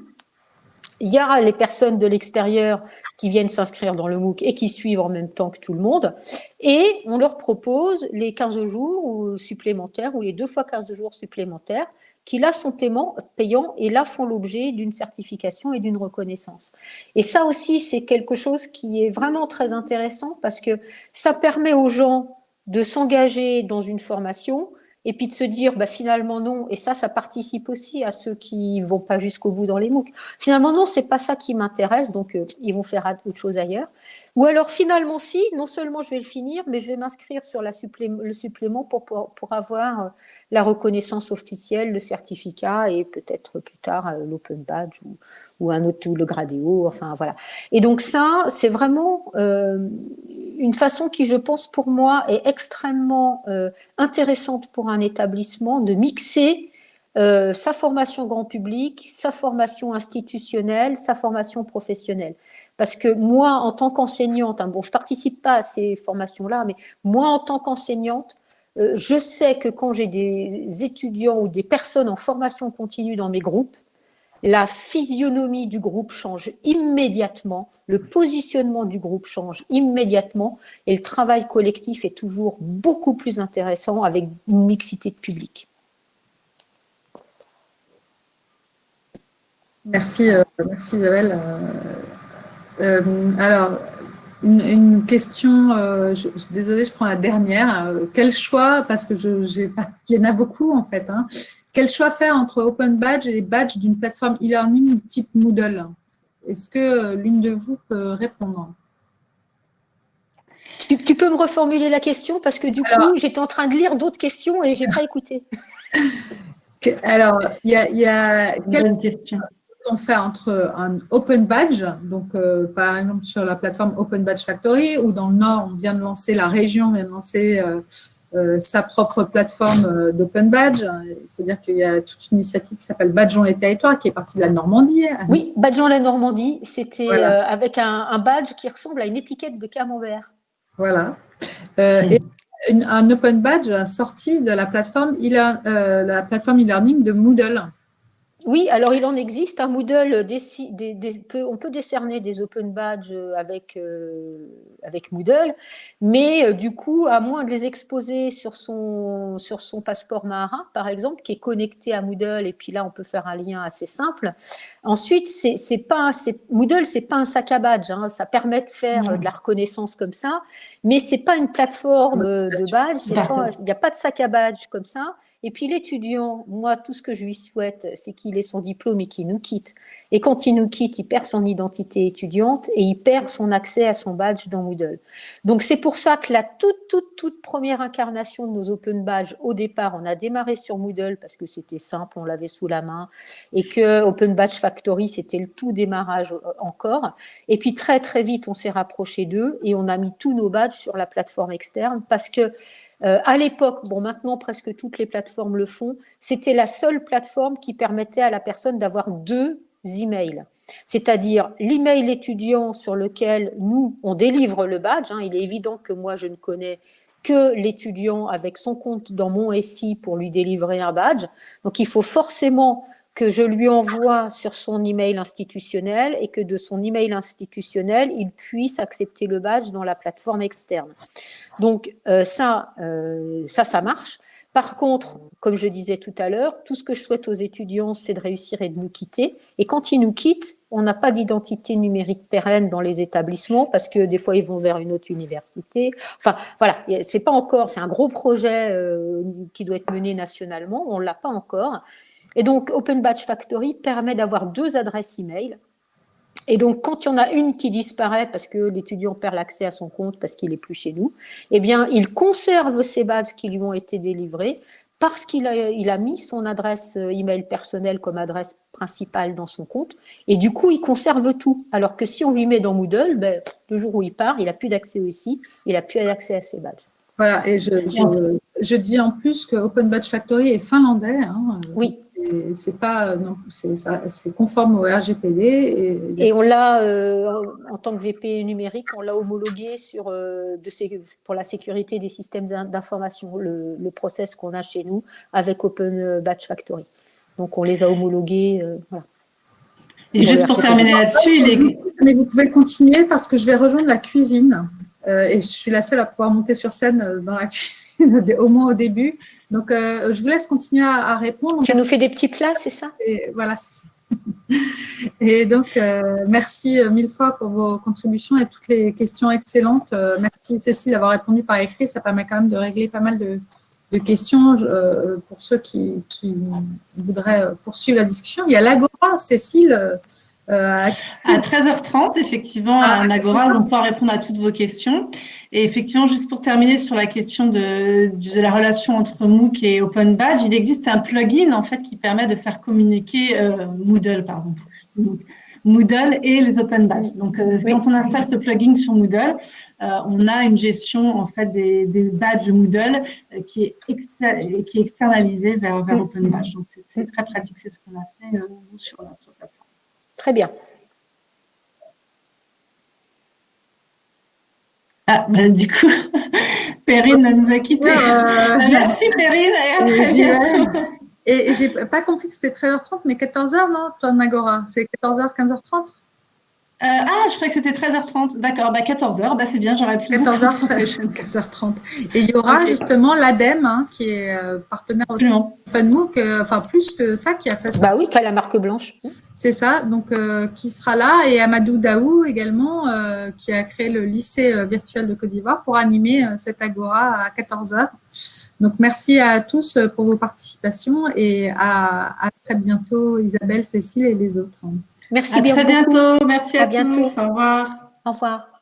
Il y aura les personnes de l'extérieur qui viennent s'inscrire dans le MOOC et qui suivent en même temps que tout le monde. Et on leur propose les 15 jours supplémentaires ou les deux fois 15 jours supplémentaires qui là sont payants et là font l'objet d'une certification et d'une reconnaissance. Et ça aussi, c'est quelque chose qui est vraiment très intéressant parce que ça permet aux gens de s'engager dans une formation, et puis de se dire bah, finalement non, et ça, ça participe aussi à ceux qui vont pas jusqu'au bout dans les MOOC. Finalement non, c'est pas ça qui m'intéresse, donc euh, ils vont faire autre chose ailleurs. Ou alors finalement si, non seulement je vais le finir, mais je vais m'inscrire sur le supplément pour, avoir euh, la reconnaissance officielle, le certificat et peut-être plus tard euh, l'open badge ou, un autre, ou le gradéo, enfin voilà. Et donc ça, c'est vraiment euh, une façon qui, je pense, pour moi, est extrêmement intéressante pour un établissement de mixer sa formation grand public, sa formation institutionnelle, sa formation professionnelle. Parce que moi, en tant qu'enseignante, hein, bon, je participe pas à ces formations-là, mais moi, en tant qu'enseignante, euh, je sais que quand j'ai des étudiants ou des personnes en formation continue dans mes groupes, la physionomie du groupe change immédiatement, le positionnement du groupe change immédiatement et le travail collectif est toujours beaucoup plus intéressant avec une mixité de public. Merci, euh, merci Isabelle. Euh, euh, alors, une, question, je, désolée, je prends la dernière. quel choix, parce que je, [LAUGHS] il y en a beaucoup en fait, hein. Quel choix faire entre Open Badge et les badges d'une plateforme e-learning type Moodle? Est-ce que euh, l'une de vous peut répondre? Tu, peux me reformuler la question parce que du coup, j'étais en train de lire d'autres questions et je n'ai pas [LAUGHS] écouté. Alors, il y a, y a questions on fait entre un Open Badge, donc euh, par exemple sur la plateforme Open Badge Factory, ou dans le Nord, on vient de lancer, la région vient de lancer euh, euh, sa propre plateforme euh, d'Open Badge. Il faut dire qu'il y a toute une initiative qui s'appelle Badgeons les territoires, qui est partie de la Normandie. Oui, Badgeons la Normandie, c'était euh, avec un, badge qui ressemble à une étiquette de camembert. Voilà. et un Open Badge sorti de la plateforme e-learning e de Moodle. Oui, alors il en existe. Un Moodle, on peut décerner des open badges avec, euh, avec Moodle, mais euh, du coup, à moins de les exposer sur son, sur son passeport marin, par exemple, qui est connecté à Moodle, et puis là, on peut faire un lien assez simple. Ensuite, c'est pas, Moodle, c'est pas un sac à badge. Hein. ça permet de faire euh, de la reconnaissance comme ça, mais c'est pas une plateforme de badge. Il n'y a pas de sac à badge comme ça. Et puis l'étudiant, moi, tout ce que je lui souhaite, c'est qu'il ait son diplôme et qu'il nous quitte. Et quand il nous quitte, il perd son identité étudiante et il perd son accès à son badge dans Moodle. Donc c'est pour ça que la toute, toute, toute première incarnation de nos Open Badges, au départ, on a démarré sur Moodle parce que c'était simple, on l'avait sous la main, et que Open Badge Factory, c'était le tout démarrage euh, encore. Et puis très, très vite, on s'est rapproché d'eux et on a mis tous nos badges sur la plateforme externe parce que euh, à l'époque, bon maintenant presque toutes les plateformes le font, c'était la seule plateforme qui permettait à la personne d'avoir deux emails. C'est-à-dire l'email étudiant sur lequel nous, on délivre le badge. Hein. il est évident que moi, je ne connais que l'étudiant avec son compte dans mon SI pour lui délivrer un badge. Donc, il faut forcément que je lui envoie sur son email institutionnel et que de son email institutionnel, il puisse accepter le badge dans la plateforme externe. Donc euh, ça, euh, ça, ça marche. Par contre, comme je disais tout à l'heure, tout ce que je souhaite aux étudiants, c'est de réussir et de nous quitter. Et quand ils nous quittent, on n'a pas d'identité numérique pérenne dans les établissements parce que des fois, ils vont vers une autre université. Enfin, voilà, c'est pas encore, c'est un gros projet euh, qui doit être mené nationalement. On l'a pas encore. Et donc, Open Badge Factory permet d'avoir deux adresses email. Et donc, quand il y en a une qui disparaît parce que l'étudiant perd l'accès à son compte parce qu'il n'est plus chez nous, eh bien, il conserve ces badges qui lui ont été délivrés parce qu'il a, il a mis son adresse euh, email personnelle comme adresse principale dans son compte. Et du coup, il conserve tout. Alors que si on lui met dans Moodle, ben, le jour où il part, il n'a plus d'accès aussi, il n'a plus accès à ses badges. Voilà, et je, je, dis en plus que Open Badge Factory est finlandais. Hein, oui c'est pas non, c'est conforme au RGPD. Et, on l'a euh, en tant que VP numérique, on l'a homologué sur euh, de, pour la sécurité des systèmes d'information, le, le, process qu'on a chez nous avec Open Batch Factory. Donc on les a homologués. Euh, voilà. Et juste pour terminer là-dessus, mais vous pouvez continuer parce que je vais rejoindre la cuisine et je suis la seule à pouvoir monter sur scène dans la cuisine, [LAUGHS] au moins au début. Donc, euh, je vous laisse continuer à, répondre. Tu nous fais des petits plats, c'est ça? Et, Voilà, c'est ça. [LAUGHS] Et donc, euh, merci euh, mille fois pour vos contributions et toutes les questions excellentes. merci Cécile d'avoir répondu par écrit. Ça permet quand même de régler pas mal de, questions pour ceux qui, voudraient poursuivre la discussion. Il y a l'Agora, Cécile. à 13h30, effectivement, à ah, l'Agora, on pourra répondre à toutes vos questions. Et effectivement, juste pour terminer sur la question de, de, la relation entre MOOC et Open Badge, il existe un plugin en fait qui permet de faire communiquer euh, Moodle, pardon, Moodle et les Open Badges. Donc, euh, quand on installe ce plugin sur Moodle, euh, on a une gestion en fait des, des badges Moodle qui est qui est externalisée vers, vers Open Badge. Donc, c'est très pratique. C'est ce qu'on a fait sur notre plateforme. Très bien. Ah, bah, du coup, [LAUGHS] Perrine nous a quittés. Euh, merci Perrine et à très bientôt. Et j'ai pas compris que c'était 13h30, mais 14h, non, toi, Nagora? C'est 14h, 15h30 euh, ah, je croyais que c'était 13h30. D'accord, bah 14h, bah c'est bien, j'aurais pu. 14h, 15h30. [LAUGHS] Et il y aura justement l'ADEME, hein, qui est euh, partenaire aussi FunMOOC, euh, enfin plus que ça, qui a fait ça. Bah oui, qui a la marque blanche. C'est ça, donc qui sera là, et Amadou Daou également, qui a créé le lycée virtuel de Côte d'Ivoire pour animer cette agora à 14h. Donc merci à tous pour vos participations et à, à très bientôt Isabelle, Cécile et les autres. Merci bien. À très bientôt. Merci à, à bientôt. Tous. Au revoir. Au revoir.